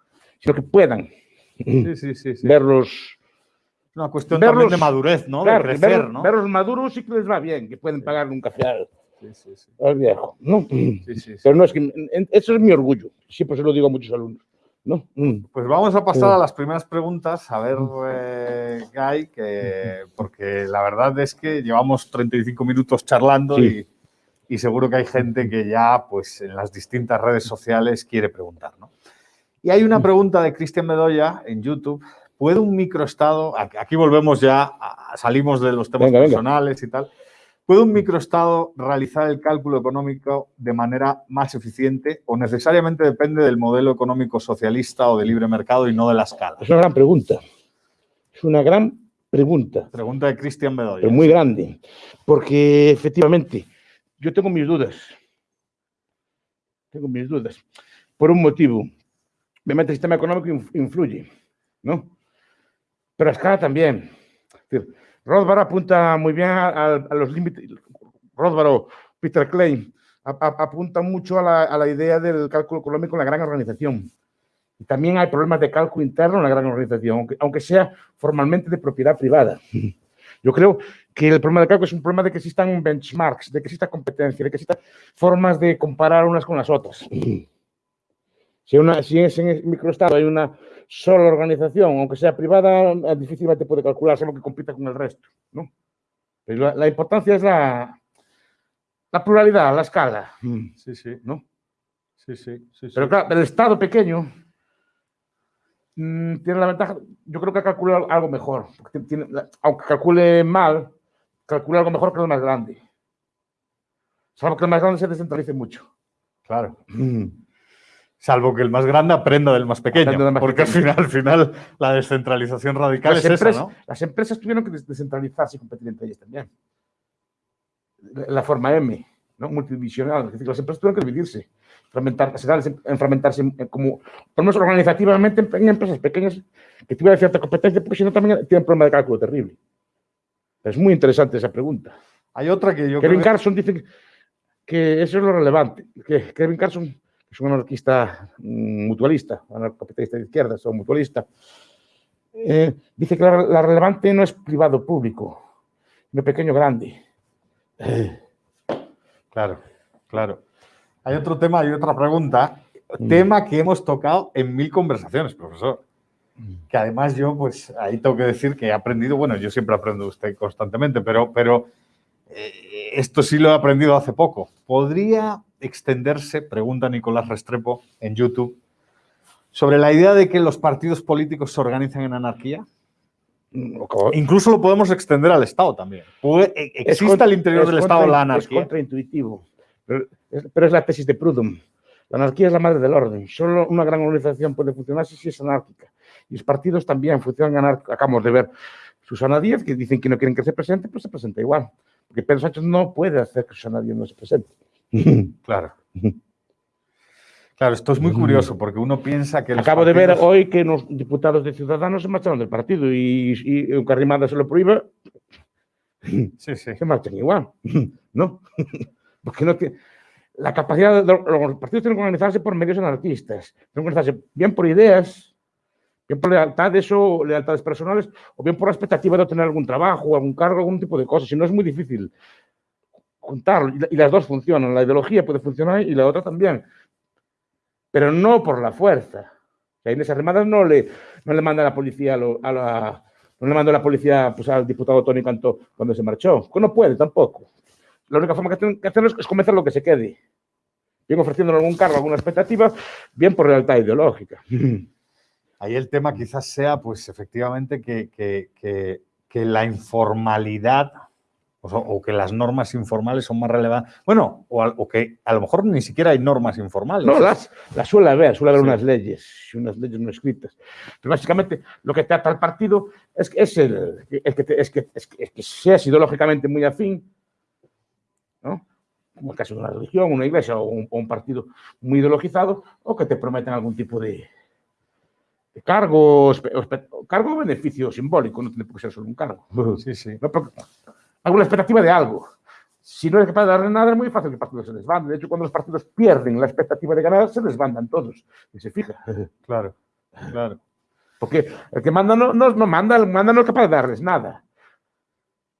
sino que puedan Sí, sí, sí, sí. verlos. Una cuestión verlos- también de madurez, ¿no? claro, de crecer, verlos, ¿no? verlos maduros sí que les va bien, que pueden pagarle un café al, al viejo. ¿no? Sí. Pero no es que. Eso es mi orgullo. Siempre se lo digo a muchos alumnos. ¿no? Mm. Pues vamos a pasar a las primeras preguntas, a ver, eh, Guy, que, porque la verdad es que llevamos 35 minutos charlando Sí. Y, seguro que hay gente que ya pues, en las distintas redes sociales quiere preguntar. ¿no? Y hay una pregunta de Cristian Bedoya en YouTube ¿puede un microestado, aquí volvemos ya, a- salimos de los temas Venga, venga. personales y tal, ¿puede un microestado realizar el cálculo económico de manera más eficiente o necesariamente depende del modelo económico socialista o de libre mercado y no de la escala? Es una gran pregunta. Es una gran pregunta, Pregunta de Cristian Bedoya. pero muy grande. Porque efectivamente, yo tengo mis dudas. Tengo mis dudas. Por un motivo. Obviamente el sistema económico inf- influye, ¿no? Pero a escala también. Es decir, Rothbard apunta muy bien a, a- los límites. Rothbard o Peter Klein a- apunta mucho a la, a la idea del cálculo económico en la gran organización. Y también hay problemas de cálculo interno en la gran organización, aunque, aunque sea formalmente de propiedad privada. Yo creo que el problema del cálculo es un problema de que existan benchmarks, de que exista competencia, de que existan formas de comparar unas con las otras. Si, una, si es en el microestado hay una sola organización, aunque sea privada, difícilmente puede calcularse lo que compita con el resto. ¿no? Pero la, la importancia es la, la pluralidad, la escala. Sí, sí, ¿no? sí, sí, sí, sí. Pero claro, el Estado pequeño mm, tiene la ventaja, yo creo que calcula algo mejor. tiene- aunque calcule mal, calcula algo mejor que el más grande. Salvo que el más grande se descentralice mucho. Claro. Salvo que el más grande aprenda del más pequeño. Aprenda del más porque pequeño. al final, al final la descentralización radical Las es esa, empresas, ¿no? las empresas tuvieron que des- descentralizarse y competir entre ellas también. La, la forma M, ¿no? multidivisional. Es decir, las empresas tuvieron que dividirse, en- fragmentarse en- como, por lo menos organizativamente, en, en empresas pequeñas que tuvieran cierta competencia, porque si no también tienen problema de cálculo terrible. Es muy interesante esa pregunta. Hay otra que yo Kevin creo que- Carson dice que- que eso es lo relevante. Que Kevin Carson es un anarquista mm, mutualista, anarcocapitalista de izquierdas o mutualista. eh, dice que la, la relevante no es privado público, no pequeño grande. Claro, claro. Hay otro tema, hay otra pregunta. Mm. Tema que hemos tocado en mil conversaciones, profesor. Mm. Que además yo, pues ahí tengo que decir que he aprendido, bueno, yo siempre aprendo de usted constantemente, pero, pero eh, esto sí lo he aprendido hace poco. ¿Podría extenderse, pregunta Nicolás Restrepo en YouTube, sobre la idea de que los partidos políticos se organizan en anarquía? Mm, Incluso lo podemos extender al Estado también. E- ¿Existe al interior es del Estado la Es anarquía? contraintuitivo, pero es, pero es la tesis de Proudhon. La anarquía es la madre del orden. Solo una gran organización puede funcionar si es anárquica. Y los partidos también funcionan anárquicos. Acabamos de ver Susana Díaz, que dicen que no quieren que se presente, pues se presenta igual. Porque Pedro Sánchez no puede hacer que Susana Díaz no se presente. Claro. Claro, esto es muy curioso porque uno piensa que. Acabo de ver hoy que los diputados de Ciudadanos se marcharon del partido y, y aunque Arrimada se lo prohíbe, Sí, sí. se marchan igual, ¿no? Porque no tiene... La capacidad de los partidos tienen que organizarse por medios anarquistas, tienen que organizarse bien por ideas, bien por lealtades o lealtades personales, o bien por la expectativa de obtener algún trabajo, algún cargo, algún tipo de cosas. Si no es muy difícil juntarlo. Y, la- y las dos funcionan. La ideología puede funcionar y la otra también. Pero no por la fuerza. La Inés Arrimadas no le, no le manda la policía a, la, no le mandó la policía pues, al diputado Tony Cantó cuando se marchó. No puede tampoco. La única forma que tienen que hacerlo es, convencer lo que se quede. Bien ofreciéndole algún cargo, alguna expectativa, bien por lealtad ideológica. Ahí el tema quizás sea, pues efectivamente, que, que- que- que la informalidad o, so- o que las normas informales son más relevantes. Bueno, o, o que a lo mejor ni siquiera hay normas informales. No, las, las suele haber, suele haber Sí. unas leyes, unas leyes no escritas. Pero básicamente lo que trata el partido es que, es el, es que, es que, es que, seas ideológicamente muy afín. Como el caso de una religión, una iglesia o un, o un partido muy ideologizado, o que te prometen algún tipo de, de cargo, cargo o beneficio simbólico, no tiene por qué ser solo un cargo. Sí, sí. No, pero alguna expectativa de algo. Si no eres capaz de darle nada, es muy fácil que el partido se desbande. De hecho, cuando los partidos pierden la expectativa de ganar, se desbandan todos. Y se fija. Claro, claro. Porque el que manda no, no, no manda, el manda no es capaz de darles nada.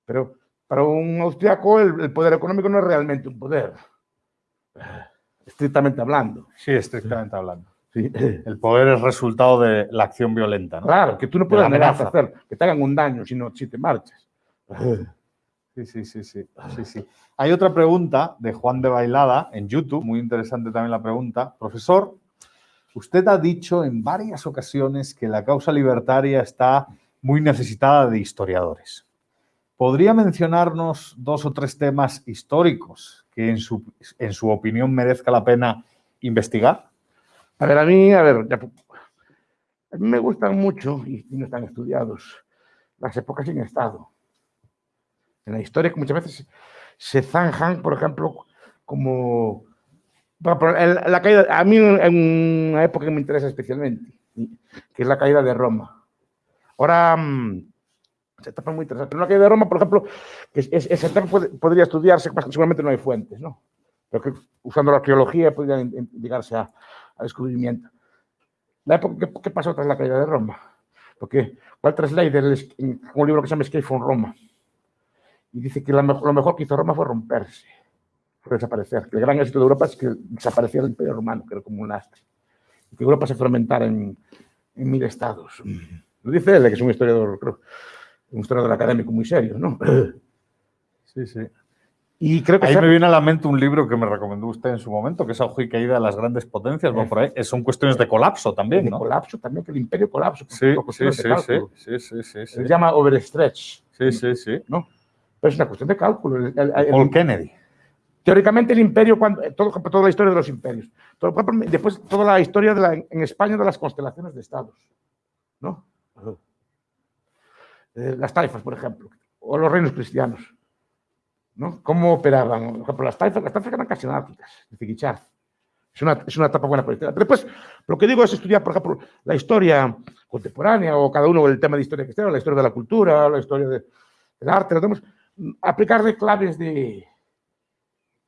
Pero para un austriaco el, el poder económico no es realmente un poder. Estrictamente hablando. Sí, estrictamente hablando. Sí. El poder es resultado de la acción violenta, ¿no? Claro, que tú no De puedes amenaza. hacer, que te hagan un daño si, no, si te marchas. Sí, sí, sí, sí, sí, sí. Hay otra pregunta de Juan de Bailada en YouTube, muy interesante también la pregunta. Profesor, Usted ha dicho en varias ocasiones que la causa libertaria está muy necesitada de historiadores. ¿Podría mencionarnos dos o tres temas históricos que en su, en su opinión merezca la pena investigar? A ver, a mí, a ver, ya, a mí me gustan mucho, y, no están estudiados, las épocas sin Estado. En la historia que muchas veces se zanjan, por ejemplo, como la caída, a mí en una época que me interesa especialmente, que es la caída de Roma. Ahora, mm, esa etapa es muy interesante. En la caída de Roma, por ejemplo, esa etapa podría estudiarse, seguramente no hay fuentes, ¿no? Pero que usando la arqueología podría llegarse a, a descubrimiento. La época, ¿qué, pasó tras la caída de Roma? Porque Walter Slater, en un libro que se llama Escape from Roma, y dice que lo mejor que hizo Roma fue romperse desaparecer. El gran éxito de Europa es que desaparecía el Imperio Romano, que era como un lastre. Y que Europa se fragmentara en, en mil estados. Lo dice él, que es un historiador, creo, un historiador académico muy serio, ¿no? Sí, sí. Y creo que ahí me viene a la mente un libro que me recomendó usted en su momento, que es Auge y Caída de las Grandes Potencias. Bueno, por ahí. Son cuestiones de colapso también, de ¿no? colapso también, que el imperio colapso. Sí, sí, sí, sí, sí, sí, Se llama overstretch. Sí, sí, sí. ¿no? Pero es una cuestión de cálculo. El, el, Paul Kennedy. Teóricamente el imperio, cuando, todo, toda la historia de los imperios, todo, después toda la historia de la, en España de las constelaciones de estados, ¿no? Eh, las taifas, por ejemplo, o los reinos cristianos, ¿no? ¿Cómo operaban? Por ejemplo, las taifas, las taifas eran casi anárquicas, de Es una, es una etapa buena para la Después, lo que digo es estudiar, por ejemplo, la historia contemporánea, o cada uno el tema de historia cristiana, la historia de la cultura, la historia de, del arte, lo tenemos, aplicarle claves de,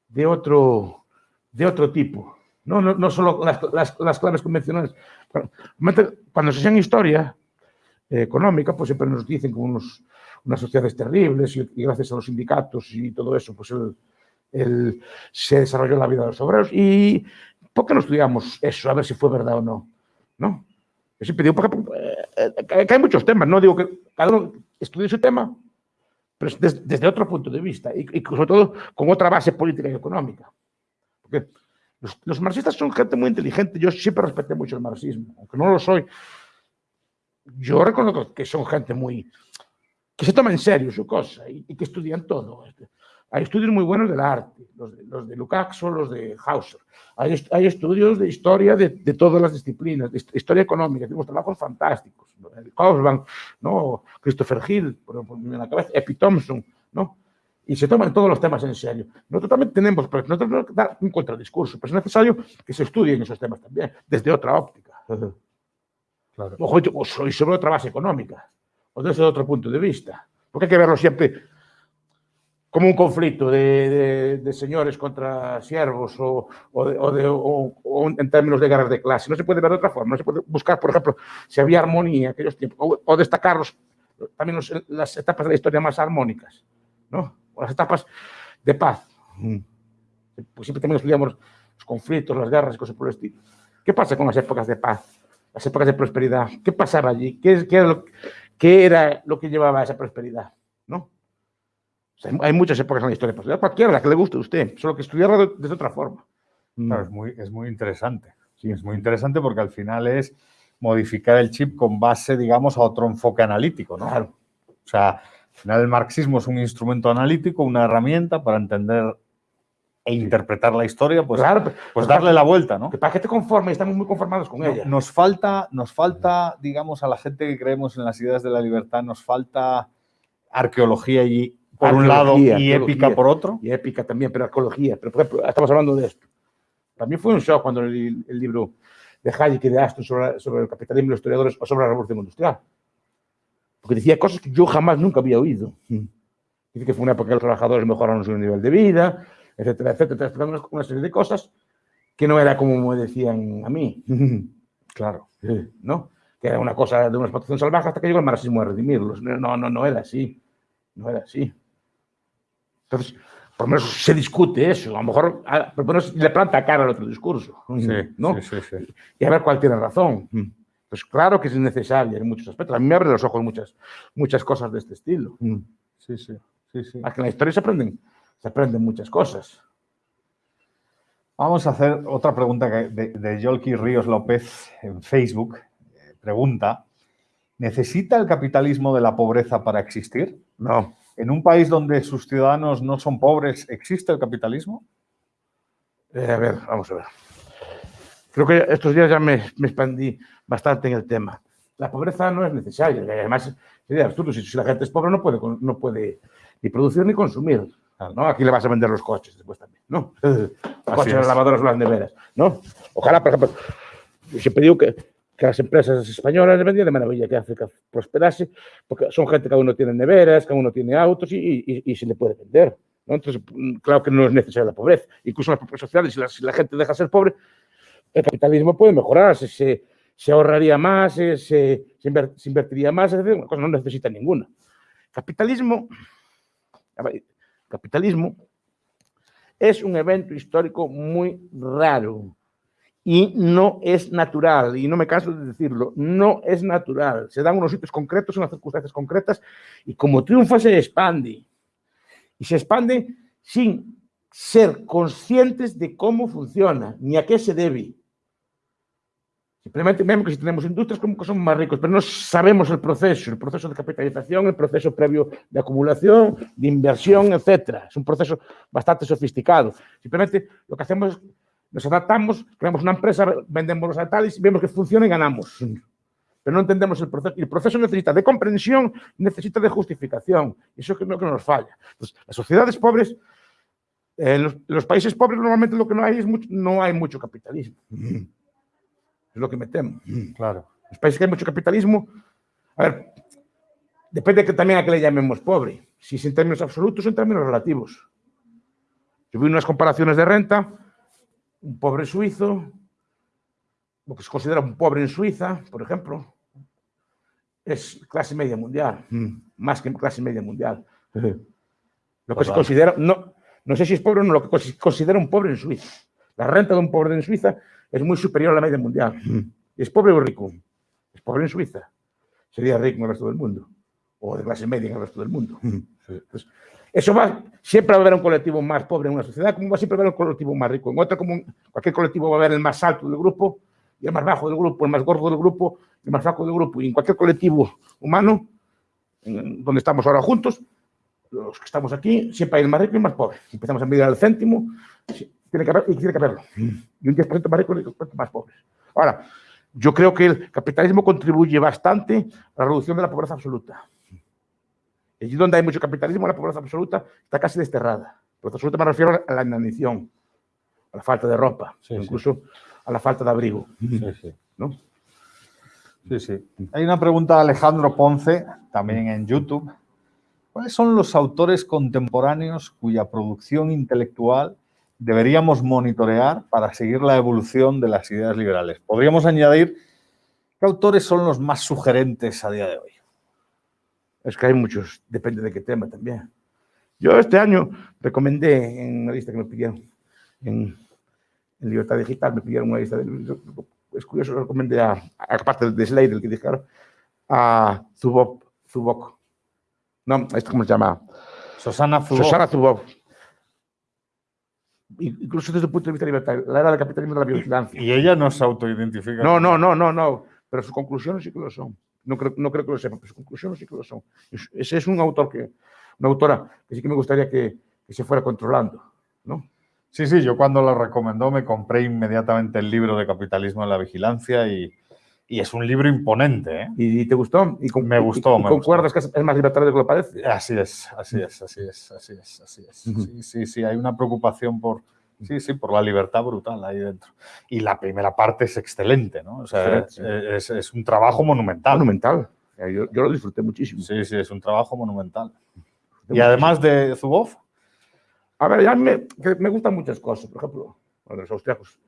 de otro, de otro tipo. No, no, no solo las, las, las, claves convencionales. Cuando se enseña historia eh, económica, pues siempre nos dicen que unos, unas sociedades terribles y, gracias a los sindicatos y todo eso, pues el, se desarrolló la vida de los obreros. ¿Y por qué no estudiamos eso? A ver si fue verdad o no. ¿No? Yo siempre porque, eh, que hay muchos temas, no digo que cada uno estudie su tema, pero desde, otro punto de vista y, sobre todo con otra base política y económica. Porque los, marxistas son gente muy inteligente, yo siempre respeté mucho el marxismo, aunque no lo soy. Yo reconozco que son gente muy... que se toma en serio su cosa y, y que estudian todo. Hay estudios muy buenos del arte, los de, los de Lukács o los de Hauser. Hay, hay estudios de historia de, de, todas las disciplinas, de historia económica, tenemos trabajos fantásticos. Kaufman, ¿no? Christopher Hill, por, por la cabeza, Epi Thompson, ¿no? Y se toman todos los temas en serio. Nosotros también tenemos, pero nosotros tenemos que dar un contradiscurso, pero es necesario que se estudien esos temas también, desde otra óptica. Claro. Ojo, y sobre otra base económica, o desde otro punto de vista. Porque hay que verlo siempre como un conflicto de, de, de señores contra siervos o, o, de, o, o, en términos de guerras de clase. No se puede ver de otra forma. No se puede buscar, por ejemplo, si había armonía en aquellos tiempos, o, destacar los, también los, las etapas de la historia más armónicas, ¿no? o las etapas de paz. Pues siempre también estudiamos los conflictos, las guerras y cosas por el estilo. ¿Qué pasa con las épocas de paz? Las épocas de prosperidad. ¿Qué pasaba allí? ¿Qué, qué, era, lo, qué era lo que llevaba a esa prosperidad? ¿No? O sea, hay muchas épocas en la historia, pues cualquiera, la que le guste a usted, solo que estudiarla de, de otra forma. Claro, es muy, es muy interesante. Sí, es muy interesante porque al final es modificar el chip con base, digamos, a otro enfoque analítico, ¿no? Claro. O sea, al final el marxismo es un instrumento analítico, una herramienta para entender e interpretar la historia, pues, claro, pues darle la vuelta, ¿no? Que para que te conforme, estamos muy conformados con ella. Nos falta, nos falta, digamos, a la gente que creemos en las ideas de la libertad, nos falta arqueología y por un lado y épica por otro. Y épica también, pero arqueología. Pero, por ejemplo, estamos hablando de esto. Para mí fue un shock cuando leí el libro de Hayek y de Aston sobre, sobre, el capitalismo y los historiadores o sobre la revolución industrial. Porque decía cosas que yo jamás nunca había oído. Dice que fue una época que los trabajadores mejoraron su nivel de vida, etcétera, etcétera, explicando una serie de cosas que no era como me decían a mí. claro. ¿No? Que era una cosa de una explotación salvaje hasta que llegó el marxismo a redimirlos. No, no, no era así. No era así. Entonces, por lo menos se discute eso. A lo mejor por lo menos le planta cara al otro discurso. Sí, ¿no? sí, sí. Y a ver cuál tiene razón. Pues claro que es necesaria en muchos aspectos. A mí me abren los ojos muchas, muchas cosas de este estilo. Sí, sí, sí, sí. Más que en la historia se aprenden, se aprenden muchas cosas. Vamos a hacer otra pregunta de, de Yolki Ríos López en Facebook. Eh, Pregunta, ¿necesita el capitalismo de la pobreza para existir? No. ¿En un país donde sus ciudadanos no son pobres, existe el capitalismo? Eh, a ver, vamos a ver. Creo que estos días ya me, me expandí bastante en el tema. La pobreza no es necesaria. y Además, sería absurdo. Si, si la gente es pobre, no puede, no puede ni producir ni consumir. ¿No? Aquí le vas a vender los coches después también. ¿no? Los coches, las lavadoras o las neveras. ¿no? Ojalá, por ejemplo, yo siempre digo que, que las empresas españolas les vendría de maravilla que África prosperase, porque son gente, cada uno tiene neveras, cada uno tiene autos y, y- y se le puede vender. ¿no? Entonces, mm, claro que no es necesaria la pobreza. Incluso en las propias sociales, si la, si la gente deja de ser pobre, el capitalismo puede mejorar, se, se, se ahorraría más, se, se, se inver- se invertiría más, decir, una cosa no necesita ninguna. Capitalismo, a ver, capitalismo es un evento histórico muy raro y no es natural, y no me canso de decirlo, no es natural. Se dan unos sitios concretos, unas circunstancias concretas, y como triunfa se expande. Y se expande sin ser conscientes de cómo funciona, ni a qué se debe. Simplemente vemos que si tenemos industrias como que somos más ricos, pero no sabemos el proceso, el proceso de capitalización, el proceso previo de acumulación, de inversión, etcétera. Es un proceso bastante sofisticado. Simplemente lo que hacemos es nos adaptamos, creamos una empresa, vendemos los tales, vemos que funciona y ganamos. Pero no entendemos el proceso. Y el proceso necesita de comprensión, necesita de justificación. Eso es lo que nos falla. Entonces, las sociedades pobres, eh, en los, en los países pobres normalmente lo que no hay es mucho, no hay mucho capitalismo. Es lo que me temo. Claro. Los países que hay mucho capitalismo, a ver, depende que también a qué le llamemos pobre. Si es en términos absolutos o en términos relativos. Yo vi unas comparaciones de renta, un pobre suizo, lo que se considera un pobre en Suiza, por ejemplo, es clase media mundial, más que clase media mundial. Lo que se considera, no, no sé si es pobre o no, lo que se considera un pobre en Suiza. La renta de un pobre en Suiza es muy superior a la media mundial. ¿Es pobre o rico? Es pobre en Suiza. Sería rico en el resto del mundo. O de clase media en el resto del mundo. Entonces, eso va, siempre va a haber un colectivo más pobre en una sociedad, como va siempre a haber un colectivo más rico. En otra, como en cualquier colectivo va a haber el más alto del grupo, y el más bajo del grupo, el más gordo del grupo, el más flaco del grupo. Y en cualquier colectivo humano, en donde estamos ahora juntos, los que estamos aquí, siempre hay el más rico y el más pobre. Empezamos a medir al céntimo, tiene que haber, y tiene que haberlo. Y un 10% más rico y un 10% más pobres. Ahora, yo creo que el capitalismo contribuye bastante a la reducción de la pobreza absoluta. Allí donde hay mucho capitalismo, la pobreza absoluta está casi desterrada. Pobreza absoluta me refiero a la inanición, a la falta de ropa, Sí, sí. incluso a la falta de abrigo. Sí, sí. ¿no? Sí, sí. Hay una pregunta de Alejandro Ponce, también en YouTube. ¿Cuáles son los autores contemporáneos cuya producción intelectual deberíamos monitorear para seguir la evolución de las ideas liberales? Podríamos añadir qué autores son los más sugerentes a día de hoy. Es que hay muchos, depende de qué tema también. Yo este año recomendé en una lista que me pidieron, en, en Libertad Digital, me pidieron una lista de Es curioso, recomendé a, aparte de Slade, el que dijeron, a Zubok. Zubok. No, ¿esto cómo se llama? Susana Zuboff. Susana Zuboff. Incluso desde el punto de vista libertario, la era del capitalismo de la vigilancia. Y ella no se autoidentifica. No, no, no, no, no. Pero sus conclusiones sí que lo son. No creo, no creo que lo sepan, pero sus conclusiones sí que lo son. Es- Ese es un autor que, una autora que sí que me gustaría que, que se fuera controlando, ¿no? Sí, sí, yo cuando lo recomendó me compré inmediatamente el libro de Capitalismo en la Vigilancia y, y es un libro imponente. ¿eh? ¿Y te gustó? ¿Y con- Me gustó, y- me concuerdas que es más libertario de lo que parece? Así es, así es, así es, así es, así es. Sí, sí, sí, hay una preocupación por, sí, sí, por la libertad brutal ahí dentro. Y la primera parte es excelente, ¿no? O sea, Excelente, es, es un trabajo monumental. Monumental. Yo, yo lo disfruté muchísimo. Sí, sí, es un trabajo monumental. Y Muchísimo. además de Zuboff, A ver, ya me, me gustan muchas cosas. Por ejemplo, bueno, los austriacos.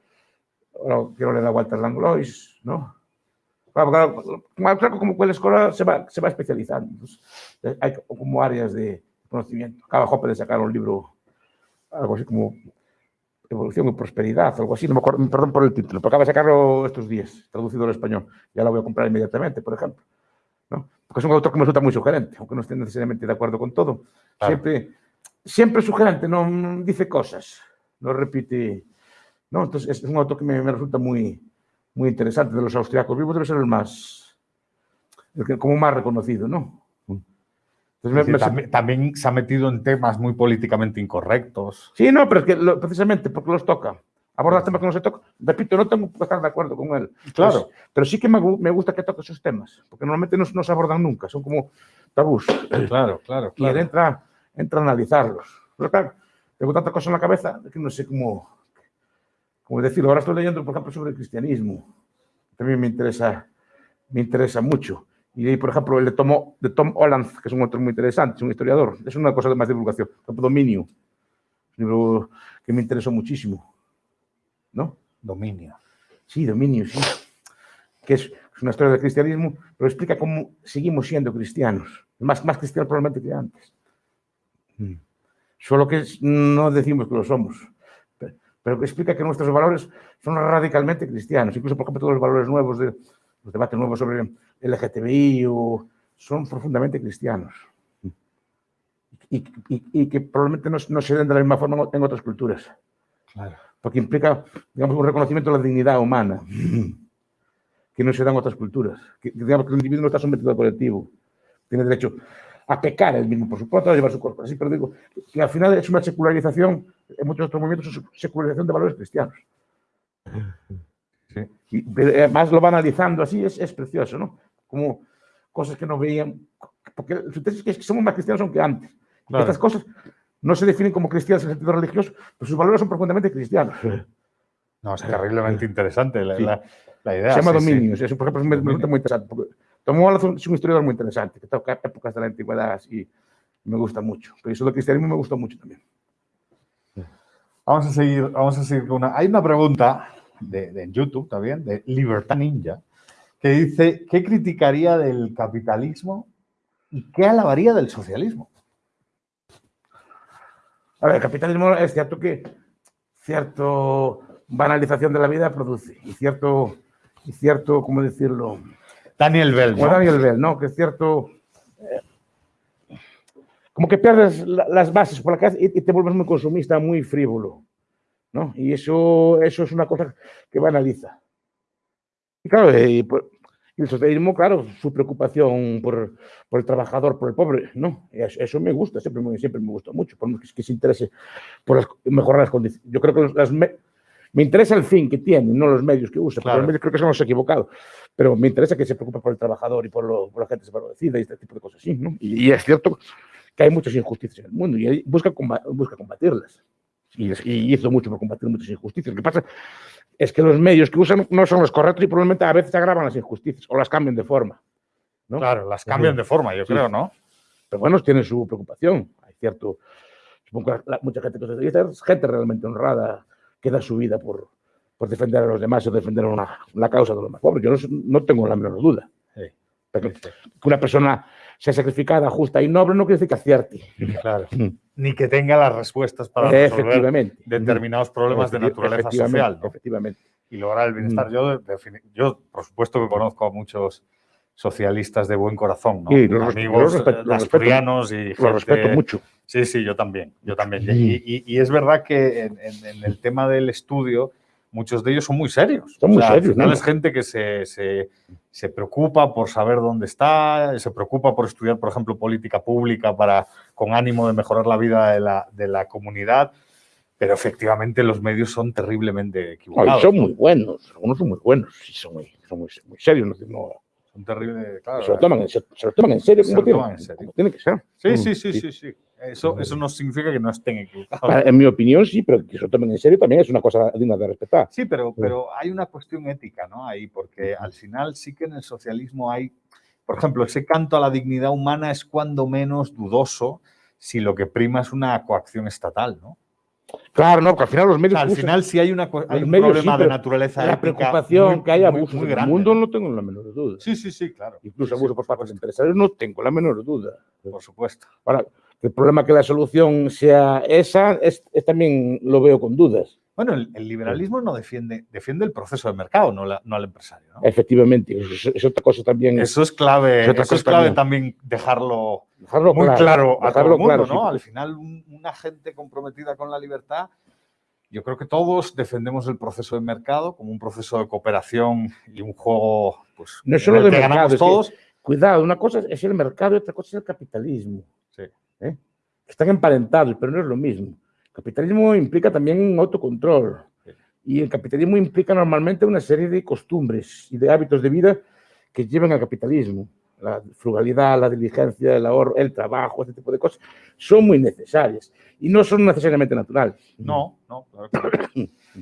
Ahora quiero leer a Walter Langlois, ¿no? Claro, como austriaco, como cual escuela se va, se va especializando. Entonces, hay como áreas de conocimiento. Acaba Hoppe de sacar un libro, algo así como Evolución y Prosperidad, algo así, no me acuerdo, perdón por el título, pero acaba de sacarlo estos días, traducido al español. Ya lo voy a comprar inmediatamente, por ejemplo. ¿no? Porque es un autor que me resulta muy sugerente, aunque no esté necesariamente de acuerdo con todo. Claro. Siempre, siempre sugerente, no no dice cosas, no repite ¿no? Entonces, es un autor que me, me resulta muy, muy interesante. De los austriacos vivos debe ser el más, el que como más reconocido, ¿no? Entonces, Sí, me- me- también, también se ha metido en temas muy políticamente incorrectos. Sí, no, pero es que lo- precisamente porque los toca. Aborda temas que no se tocan. Repito, no tengo que estar de acuerdo con él. Claro. Pero, pero sí que me, me gusta que toque esos temas, porque normalmente no, no se abordan nunca, son como tabús. Claro, claro, Y él claro. entra, entra a analizarlos. Pero claro, tengo tanta cosa en la cabeza que no sé cómo, cómo decirlo. Ahora estoy leyendo, por ejemplo, sobre el cristianismo. También me interesa, me interesa mucho. Y leí, por ejemplo, el de Tom, de Tom Holland, que es un autor muy interesante, es un historiador. Es una cosa de más divulgación. Dominio, un libro que me interesó muchísimo. ¿No? Dominio. Sí, Dominio, sí. Que es, es una historia del cristianismo, pero explica cómo seguimos siendo cristianos. Más, más cristianos probablemente que antes. Mm. Solo que no decimos que lo somos. Pero, que explica que nuestros valores son radicalmente cristianos. Incluso, por ejemplo, todos los valores nuevos, de, los debates nuevos sobre el LGTBI o, son profundamente cristianos. Y, y- y que probablemente no, no se den de la misma forma en otras culturas Claro. porque implica, digamos, un reconocimiento de la dignidad humana, que no se da en otras culturas. Que, digamos, que el individuo no está sometido al colectivo, tiene derecho a pecar él mismo, por supuesto, a llevar su cuerpo así, pero digo que al final es una secularización, en muchos otros movimientos es secularización de valores cristianos. Sí. Y, pero además lo va analizando así, es, es precioso, ¿no? Como cosas que no veían, porque su tesis es que somos más cristianos aunque antes. Claro. Estas cosas no se definen como cristianas en el sentido religioso, pero sus valores son profundamente cristianos. No, es terriblemente interesante la, Sí. la- la idea. Se llama sí. Dominios, eso por ejemplo me resulta muy interesante. Porque Tom Holland es un historiador muy interesante, que toca épocas de la antigüedad y me gusta mucho. Pero eso del cristianismo me gusta mucho también. Vamos a seguir, vamos a seguir con una. Hay una pregunta de, YouTube también, de Libertad Ninja, que dice: ¿Qué criticaría del capitalismo y qué alabaría del socialismo? A ver, el capitalismo es cierto que cierto banalización de la vida produce y cierto, y cierto ¿cómo decirlo? Daniel Bell. ¿no? Daniel Bell, ¿no? Que es cierto. eh, como que pierdes la- las bases por la casa y, y te vuelves muy consumista, muy frívolo, ¿no? Y eso, eso es una cosa que banaliza. Y claro, eh, y por- y el socialismo, claro, su preocupación por, por el trabajador, por el pobre, ¿no? Eso, eso me gusta, siempre siempre me gustó mucho, por que, que se interese por las- mejorar las condiciones. Yo creo que las me, interesa el fin que tiene, no los medios que usa, Claro. porque los medios creo que son los equivocados, pero me interesa que se preocupe por el trabajador y por, lo- por la gente desfavorecida y este tipo de cosas así, ¿no? Y, y es cierto que hay muchas injusticias en el mundo y busca, busca combatirlas. Y, y hizo mucho por combatir muchas injusticias. Lo que pasa es que los medios que usan no son los correctos y probablemente a veces agravan las injusticias o las cambian de forma. ¿no? Claro, las cambian de forma, yo Sí. creo, ¿no? Pero bueno, tienen su preocupación. Hay cierto. Supongo que la- mucha gente que socialista es gente realmente honrada que da su vida por, por defender a los demás o defender una, la causa de los más pobres. Yo no, no tengo la menor duda. Pero que una persona sea sacrificada, justa y noble no quiere decir que acierte. claro. Ni que tenga las respuestas para resolver Efectivamente. determinados problemas de naturaleza social. ¿no? Efectivamente. y lograr el bienestar. Mm. Yo, yo, por supuesto, que conozco a muchos socialistas de buen corazón, ¿no? Sí, los amigos los respeto- eh, los asturianos y gente- respeto mucho. Sí, sí, yo también, yo también. Y, y- y es verdad que en, en- en el tema del estudio, muchos de ellos son muy serios. Son muy al serios, final ¿no? es gente que se, se- se preocupa por saber dónde está, se preocupa por estudiar, por ejemplo, política pública para, con ánimo de mejorar la vida de la, de la comunidad. Pero efectivamente los medios son terriblemente equivocados. son muy buenos. Algunos son muy buenos. Sí, son muy, son muy, muy serios. No, no- Son terribles, claro. se, lo toman, en- se, se lo toman en serio. Se lo tiene, toman en serio. tiene que ser. Sí, Mm, sí, sí, sí, sí. Eso, eso no significa que no estén equivocados. En mi opinión, sí, pero que se lo tomen en serio también es una cosa digna de respetar. Sí, pero, pero hay una cuestión ética, ¿no? Ahí, porque al final sí que en el socialismo hay, por ejemplo, ese canto a la dignidad humana es cuando menos dudoso si lo que prima es una coacción estatal, ¿no? Claro, no, porque al final los O medios. sea, al usan- final sí hay, una, hay un medios sí, problema de naturaleza la preocupación muy- que muy- abusos muy en el mundo ¿no? tengo la menor duda. Sí, sí, sí, claro. Incluso Sí, sí, abusos por por parte de empresarios no tengo la menor duda. Por supuesto. Ahora, el problema que la solución sea esa, es, es también lo veo con dudas. Bueno, el, el liberalismo no defiende, defiende el proceso de mercado, no, la- no al empresario, ¿no? Efectivamente, es, es otra cosa también. Eso es clave, Es eso es clave también. también dejarlo dejarlo muy claro, a todo el mundo, claro, ¿no? sí. Al final, un- una gente comprometida con la libertad yo creo que todos defendemos el proceso de mercado como un proceso de cooperación y un juego pues, No es solo de que mercado, ganamos es que- todos. Cuidado, una cosa es el mercado y otra cosa es el capitalismo. Sí. ¿eh? Están emparentados, pero no es lo mismo. Capitalismo implica también un autocontrol. Y el capitalismo implica normalmente una serie de costumbres y de hábitos de vida que llevan al capitalismo. La frugalidad, la diligencia, el ahorro, el trabajo, este tipo de cosas, son muy necesarias y no son necesariamente naturales. No, no, claro.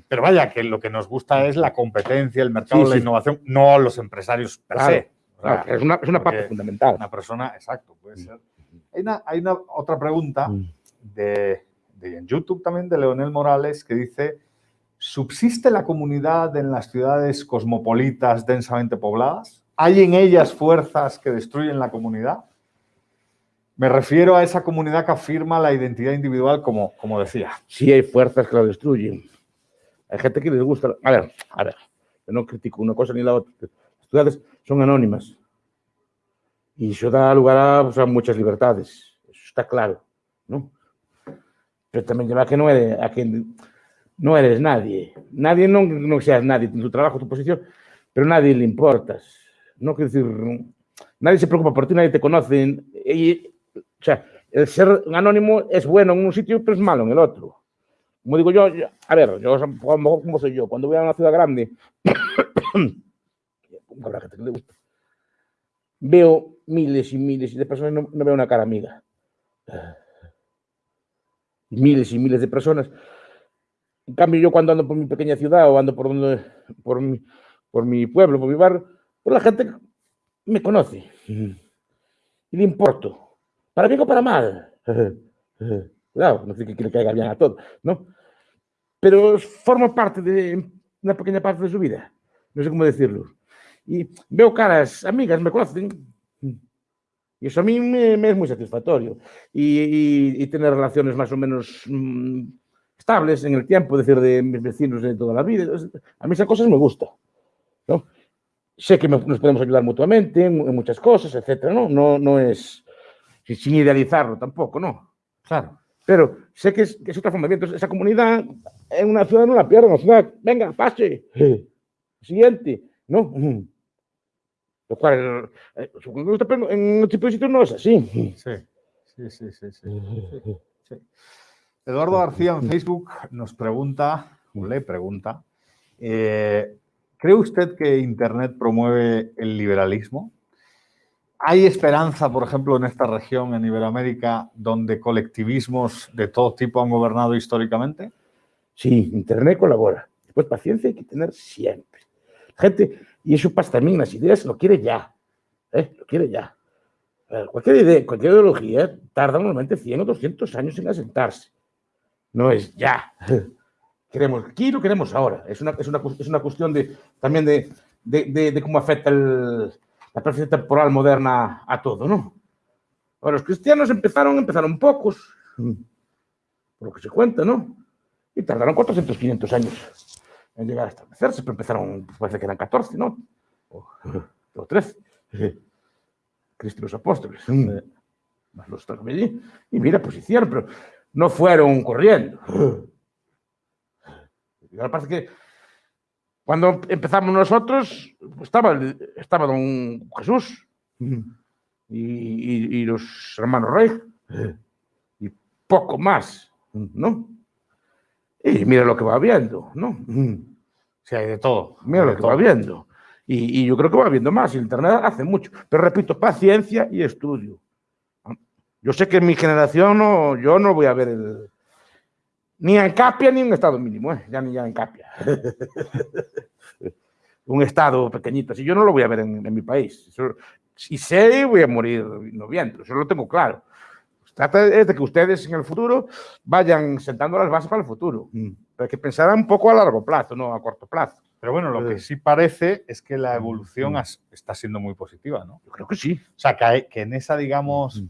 Pero vaya, que lo que nos gusta es la competencia, el mercado, Sí, la sí. innovación, no los empresarios per Claro, se. O sea, es una, es una parte fundamental. Una persona, exacto, puede ser. Hay una, hay una otra pregunta Mm. de, de en YouTube también de Leonel Morales que dice: ¿Subsiste la comunidad en las ciudades cosmopolitas densamente pobladas? ¿Hay en ellas fuerzas que destruyen la comunidad? Me refiero a esa comunidad que afirma la identidad individual, como, como decía. sí hay fuerzas que la destruyen. Hay gente que les gusta. A ver, a ver, yo no critico una cosa ni la otra. Las ciudades son anónimas y eso da lugar a, pues, a muchas libertades. Eso está claro, ¿no? Pero también lleva a que no eres, a que no eres nadie. Nadie no, no seas nadie tu trabajo, tu posición, pero nadie le importas. No quiero decir, nadie se preocupa por ti, nadie te conoce. Y, o sea, el ser anónimo es bueno en un sitio, pero es malo en el otro. Como digo yo, yo- a ver, yo como soy yo, cuando voy a una ciudad grande, habrá gente que le gusta, veo miles y miles de personas y no, no veo una cara amiga. Miles y miles de personas. En cambio, yo cuando ando por mi pequeña ciudad o ando por, donde, por, mi, por mi pueblo, por mi barrio, pues la gente me conoce y le importo. Para bien o para mal. Cuidado, no sé que le caiga bien a todo, ¿no? Pero forma parte de una pequeña parte de su vida. No sé cómo decirlo. Y veo caras amigas, me conocen. Y eso a mí me, me es muy satisfactorio. Y, y- y tener relaciones más o menos mm, estables en el tiempo, es decir, de mis vecinos de toda la vida. A mí esas cosas me gustan. ¿no? Sé que me- nos podemos ayudar mutuamente en, en muchas cosas, etcétera, ¿no? No, no es sin- idealizarlo tampoco, ¿no? Claro. Pero sé que es, que es otra forma. Entonces, esa comunidad en una ciudad no la pierdan. Venga, pase. Siguiente, ¿no? Lo cual, eh, en otro tipo de sitios no es así. Sí, sí, sí, sí, sí, sí, sí. Eduardo García en Facebook nos pregunta, o le pregunta, eh, ¿cree usted que Internet promueve el liberalismo? ¿Hay esperanza, por ejemplo, en esta región, en Iberoamérica, donde colectivismos de todo tipo han gobernado históricamente? Sí, Internet colabora. Después, paciencia hay que tener siempre. Gente, y pasa también las ideas, lo quiere ya. ¿eh? Lo quiere ya. Cualquier idea, cualquier ideología tarda normalmente 100 o 200 años en asentarse. No es ya. Queremos aquí, lo queremos ahora. Es una, es una, es una cuestión de, también de, de, de- de cómo afecta el- la percepción temporal moderna a todo, ¿no? Ahora, los cristianos empezaron, empezaron pocos, por lo que se cuenta, ¿no? Y tardaron 400, 500 años en llegar a establecerse, pero empezaron, pues, parece que eran 14, ¿no? O, o 13. Cristo y los apóstoles. Más los allí. Y mira, pues hicieron, pero no fueron corriendo. Y ahora parece que cuando empezamos nosotros, pues, estaba, estaba don Jesús y, y- y los hermanos Rey y poco más, ¿no? Y mira lo que va viendo, ¿no? Sí, hay de todo. Mira lo que todo. va viendo. Y, y yo creo que va viendo más. Internet hace mucho. Pero repito, paciencia y estudio. Yo sé que en mi generación no, yo no voy a ver el, ni en Capia ni en estado mínimo, ¿eh? ya ni ya en Capia. Un estado pequeñito así, yo no lo voy a ver en, en mi país. Eso- si sé, voy a morir no viendo, eso lo tengo claro. Trata es de que ustedes en el futuro vayan sentando las bases para el futuro. Pero hay que pensar un poco a largo plazo, no a corto plazo. Pero bueno, lo que sí parece es que la evolución has- está siendo muy positiva, ¿no? Yo creo que sí. O sea, que, hay- que en esa, digamos,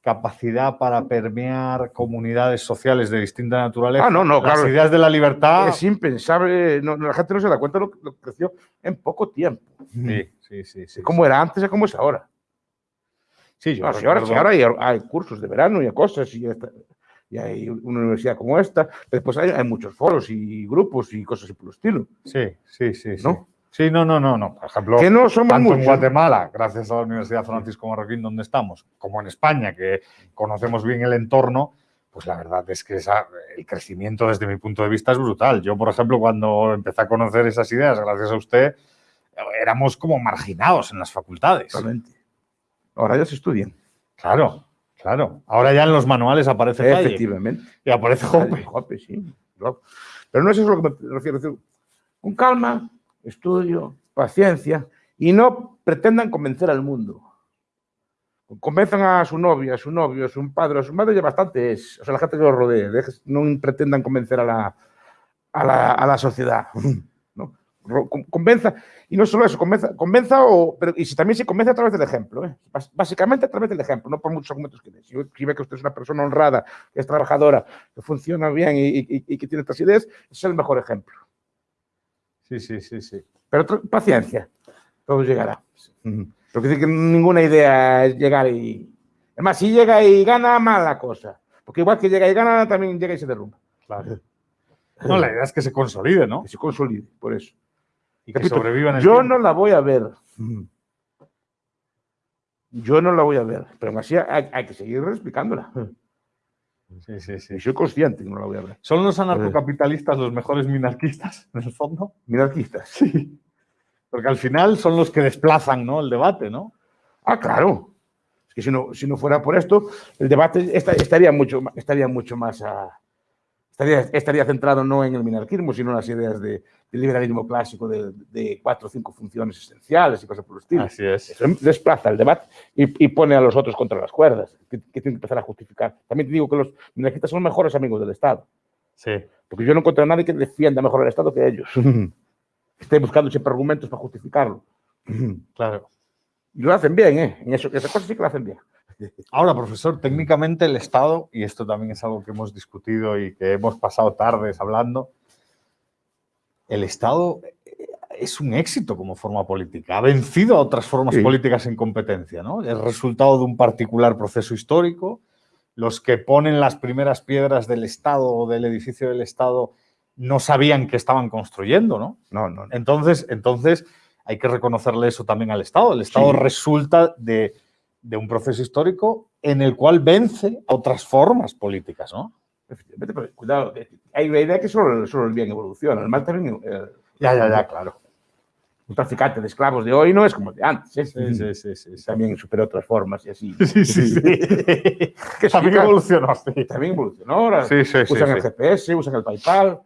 capacidad para permear comunidades sociales de distinta naturaleza, Ah, no, no, las claro. ideas de la libertad... Es impensable, no, la gente no se da cuenta de lo, lo que creció en poco tiempo. Sí, sí, sí. sí, Cómo era antes y cómo es ahora. Sí, yo ahora, ahora hay, hay cursos de verano y cosas y, esta- y hay una universidad como esta. Después hay, hay muchos foros y grupos y cosas por el estilo. Sí, sí, sí. ¿No? Sí, no, no, no, no. Por ejemplo, Que no somos tanto en muchos. Guatemala, gracias a la Universidad Francisco Marroquín, donde estamos, como en España, que conocemos bien el entorno, pues la verdad es que esa- el crecimiento desde mi punto de vista es brutal. Yo, por ejemplo, cuando empecé a conocer esas ideas, gracias a usted, éramos como marginados en las facultades. Totalmente. Ahora ya se estudian. Claro, claro. Ahora ya en los manuales aparece Efectivamente. y aparece Hoppe. Jope, sí. Pero no es eso a lo que me refiero. decir, Con calma, estudio, paciencia y no pretendan convencer al mundo. Convenzan a su novia, a su novio, a su padre, a su madre, ya bastante es. O sea, la gente que los rodee. No pretendan convencer a la, a la, a la sociedad. Convenza, y no solo eso, convenza, convenza o, pero, y si también se convence a través del ejemplo. ¿eh? Básicamente a través del ejemplo, no por muchos argumentos que dé. Si, si ve que usted es una persona honrada, que es trabajadora, que funciona bien y, y- y que tiene estas ideas, es el mejor ejemplo. Sí, sí, sí, sí. Pero paciencia, todo llegará. Porque dice que ninguna idea es llegar y... Además, si llega y gana, mala cosa. Porque igual que llega y gana, también llega y se derrumba. Claro. No, la idea es que se consolide, ¿no? Que se consolide, por eso. Y que Repito, sobreviva en el Yo tiempo. no la voy a ver. Yo no la voy a ver. Pero aún así hay, hay que seguir explicándola. Sí, sí, sí. Y soy consciente que no la voy a ver. ¿Son los anarcocapitalistas los mejores minarquistas, en el fondo? Minarquistas. Sí. Porque al final son los que desplazan ¿no? el debate, ¿no? Ah, claro. Es que si no, si no fuera por esto, el debate esta- estaría mucho, estaría mucho más a- estaría, estaría centrado no en el minarquismo, sino en las ideas de, del liberalismo clásico de, de cuatro o cinco funciones esenciales y cosas por el estilo. Así es. Eso desplaza el debate y, y pone a los otros contra las cuerdas, que, que tienen que empezar a justificar. También te digo que los minarquistas son mejores amigos del Estado, Sí. porque yo no encuentro a nadie que defienda mejor el Estado que ellos. Esté buscando siempre argumentos para justificarlo. Claro. Y lo hacen bien, ¿eh? En eso, esas cosas sí que lo hacen bien. Ahora, profesor, técnicamente el Estado, y esto también es algo que hemos discutido y que hemos pasado tardes hablando, el Estado eh, es un éxito como forma política. Ha vencido a otras formas Sí. políticas en competencia, ¿no? Es resultado de un particular proceso histórico. Los que ponen las primeras piedras del Estado o del edificio del Estado no sabían que estaban construyendo, ¿no? No, no, no. Entonces, entonces hay que reconocerle eso también al Estado. El Estado Sí. resulta de, de un proceso histórico en el cual vence a otras formas políticas, ¿no? Efectivamente, pero cuidado, hay una idea que solo, solo el bien evoluciona, el mal también. eh, Ya, ya, ya, claro. un traficante de esclavos de hoy no es como el de antes. ¿eh? Sí, sí, sí, sí. sí. También superó otras formas y así. Sí, sí, sí. Que sí, También evolucionó, sí. También evolucionó. Ahora Sí, sí, sí, usan el sí. GPS, usan el PayPal.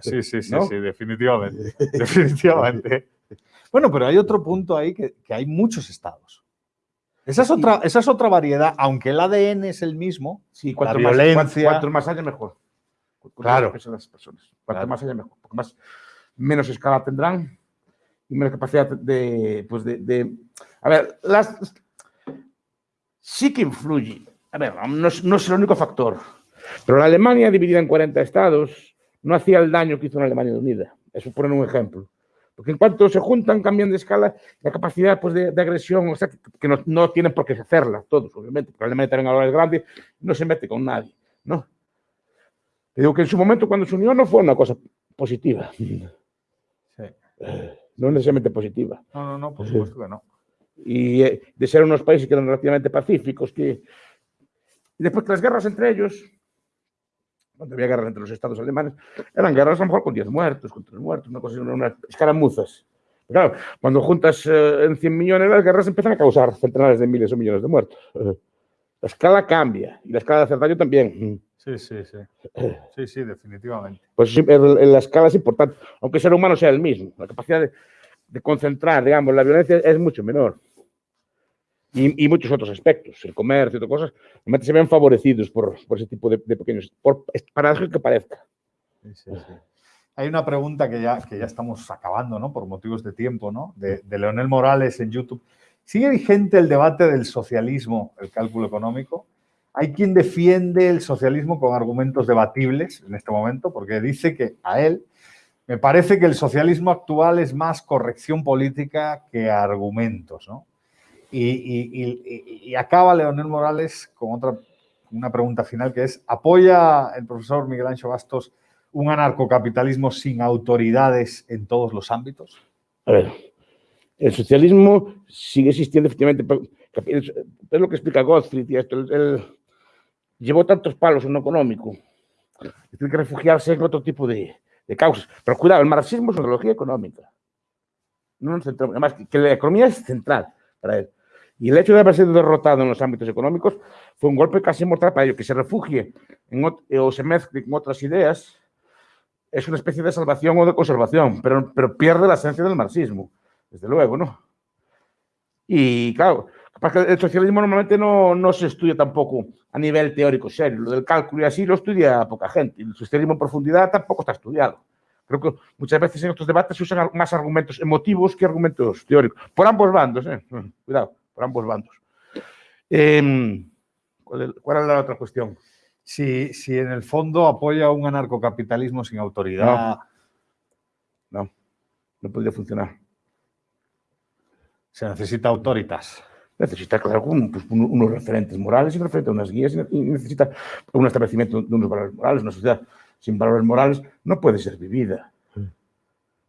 Sí, sí, sí, ¿No? sí, definitivamente. definitivamente. Bueno, pero hay otro punto ahí que, que hay muchos estados. Esa es, otra, esa es otra variedad, aunque el ADN es el mismo. Sí, cuanto La más, violencia. cuanto, cuanto más haya, mejor. Cuanto Claro. más las personas. Cuanto Claro. más haya, mejor. Porque más, menos escala tendrán y menos capacidad de, pues de, de- A ver, las, sí que influye. A ver, no es, no es el único factor. Pero la Alemania dividida en 40 estados no hacía el daño que hizo una Alemania unida. Eso ponen un ejemplo. Porque en cuanto se juntan, cambian de escala, la capacidad pues, de, de agresión, o sea, que, que no, no tienen por qué hacerla, todos, obviamente. Porque Alemania también ahora es grande, no se mete con nadie, ¿no? Te digo que en su momento, cuando se unió, no fue una cosa positiva. Sí. No necesariamente positiva. No, no, no, por supuesto que no. Y eh, de ser unos países que eran relativamente pacíficos, que... Y después que las guerras entre ellos, cuando había guerras entre los estados alemanes, eran guerras a lo mejor con 10 muertos, con 3 muertos, una cosa unas escaramuzas. Pero claro, cuando juntas eh, en 100 millones, las guerras empiezan a causar centenares de miles o millones de muertos. La escala cambia y la escala de hacer daño también. Sí, sí, sí. Sí, sí, definitivamente. Pues la escala es importante, aunque el ser humano sea el mismo. La capacidad de, de concentrar, digamos, la violencia es mucho menor. Y, muchos otros aspectos, el comercio otras cosas, realmente se ven favorecidos por, por ese tipo de, pequeños, por paradójico que parezca. Sí, sí, sí. Hay una pregunta que ya, que ya estamos acabando, ¿no? Por motivos de tiempo, ¿no? De, de Leonel Morales en YouTube. ¿Sigue vigente el debate del socialismo, el cálculo económico? Hay quien defiende el socialismo con argumentos debatibles en este momento, porque dice que a él me parece que el socialismo actual es más corrección política que argumentos, ¿no? Y, y- y- y- acaba Leonel Morales con otra, una pregunta final que es, ¿apoya el profesor Miguel Ancho Bastos un anarcocapitalismo sin autoridades en todos los ámbitos? A ver, el socialismo sigue existiendo efectivamente, es lo que explica Gottfried y esto, él, llevó tantos palos en lo económico, tiene que refugiarse en otro tipo de, de causas. Pero cuidado, el marxismo es una ideología económica. No además, que la economía es central para él. Y el hecho de haber sido derrotado en los ámbitos económicos fue un golpe casi mortal para ello, que se refugie en, o se mezcle con otras ideas, es una especie de salvación o de conservación, pero, pero pierde la esencia del marxismo, desde luego, ¿no? Y claro, el socialismo normalmente no, no, se estudia tampoco a nivel teórico serio. Lo del cálculo y así lo estudia poca gente. El socialismo en profundidad tampoco está estudiado. Creo que muchas veces en estos debates se usan más argumentos emotivos que argumentos teóricos. Por ambos bandos, ¿eh? Cuidado, por ambos bandos. Eh, ¿cuál, ¿Cuál la otra cuestión? Si, si, en el fondo apoya un anarcocapitalismo sin autoridad. No, no, no podría funcionar. Se necesita autoritas necesita claro, pues, unos referentes morales y referentes unas guías y necesita un establecimiento de unos valores morales. Una sociedad sin valores morales no puede ser vivida.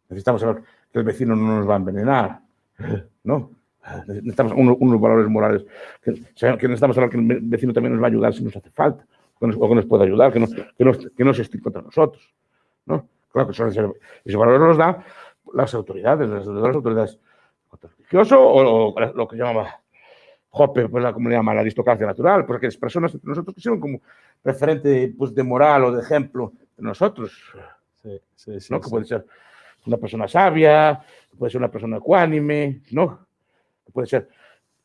Necesitamos saber que el vecino no nos va a envenenar, ¿no? Necesitamos unos, valores morales, que, que, necesitamos saber que el vecino también nos va a ayudar si nos hace falta, o que nos, puede ayudar, que no, que, nos, que no se esté contra nosotros, ¿no? Claro que son esos valores los dan las autoridades, las, las autoridades religioso o, o, lo que llamaba Jope, pues la comunidad llama la aristocracia natural, porque las personas nosotros que como referente pues, de moral o de ejemplo de nosotros. Sí, sí, sí, ¿no? Que puede ser una persona sabia, puede ser una persona ecuánime, ¿no? Puede ser.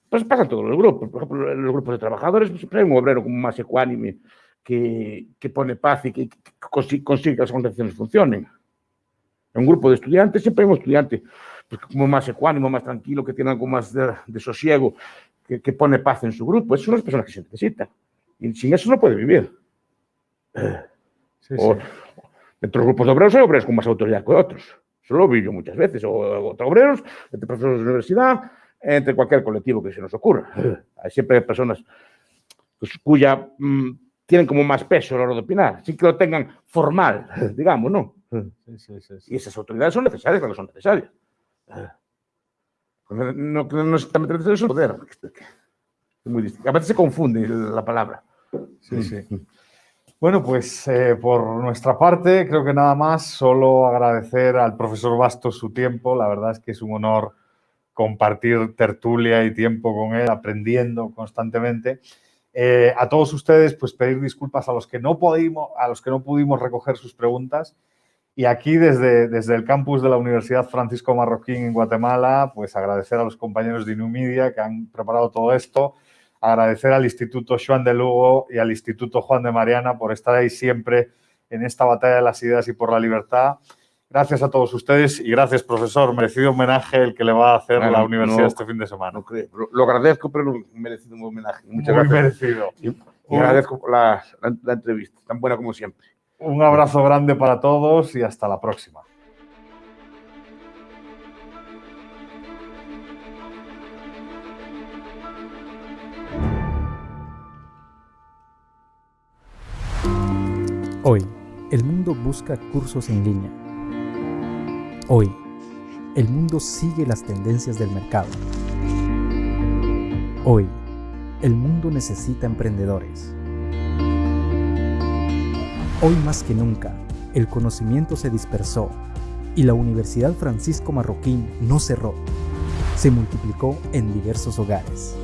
Pues pasa en todos los grupos. Por ejemplo, en los grupos de trabajadores pues, siempre hay un obrero como más ecuánime que, que pone paz y que, que consigue, que las organizaciones funcionen. En un grupo de estudiantes siempre hay un estudiante pues, como más ecuánimo, más tranquilo, que tiene algo más de, de sosiego, que, que, pone paz en su grupo. Esas son las personas que se necesitan. Y sin eso no puede vivir. Sí, o, sí. Entre los grupos de obreros hay obreros con más autoridad que otros. Eso lo vi yo muchas veces. O, o obreros, entre profesores de universidad, entre cualquier colectivo que se nos ocurra. Hay siempre personas pues, cuya mmm, tienen como más peso a la hora de opinar, sin que lo tengan formal, digamos, ¿no? Sí, sí, y esas autoridades son necesarias cuando son necesarias. No, no, no exactamente necesario es poder. Es muy distinto. A veces se confunde la palabra. Sí, sí. Bueno, pues eh, por nuestra parte, creo que nada más, solo agradecer al profesor Bastos su tiempo. La verdad es que es un honor compartir tertulia y tiempo con él, aprendiendo constantemente. Eh, a todos ustedes, pues pedir disculpas a los que no pudimos, a los que no pudimos recoger sus preguntas. Y aquí desde, desde el campus de la Universidad Francisco Marroquín en Guatemala, pues agradecer a los compañeros de Inumidia que han preparado todo esto, agradecer al Instituto Juan de Lugo y al Instituto Juan de Mariana por estar ahí siempre en esta batalla de las ideas y por la libertad. Gracias a todos ustedes y gracias, profesor. Merecido homenaje el que le va a hacer bueno, la universidad no, este fin de semana. No lo, lo, agradezco, pero merecido un homenaje. Muchas Muy gracias. merecido. Y, y agradezco la, la, la entrevista, tan buena como siempre. Un abrazo grande para todos y hasta la próxima. Hoy, el mundo busca cursos en línea. Hoy, el mundo sigue las tendencias del mercado. Hoy, el mundo necesita emprendedores. Hoy más que nunca, el conocimiento se dispersó y la Universidad Francisco Marroquín no cerró, se multiplicó en diversos hogares.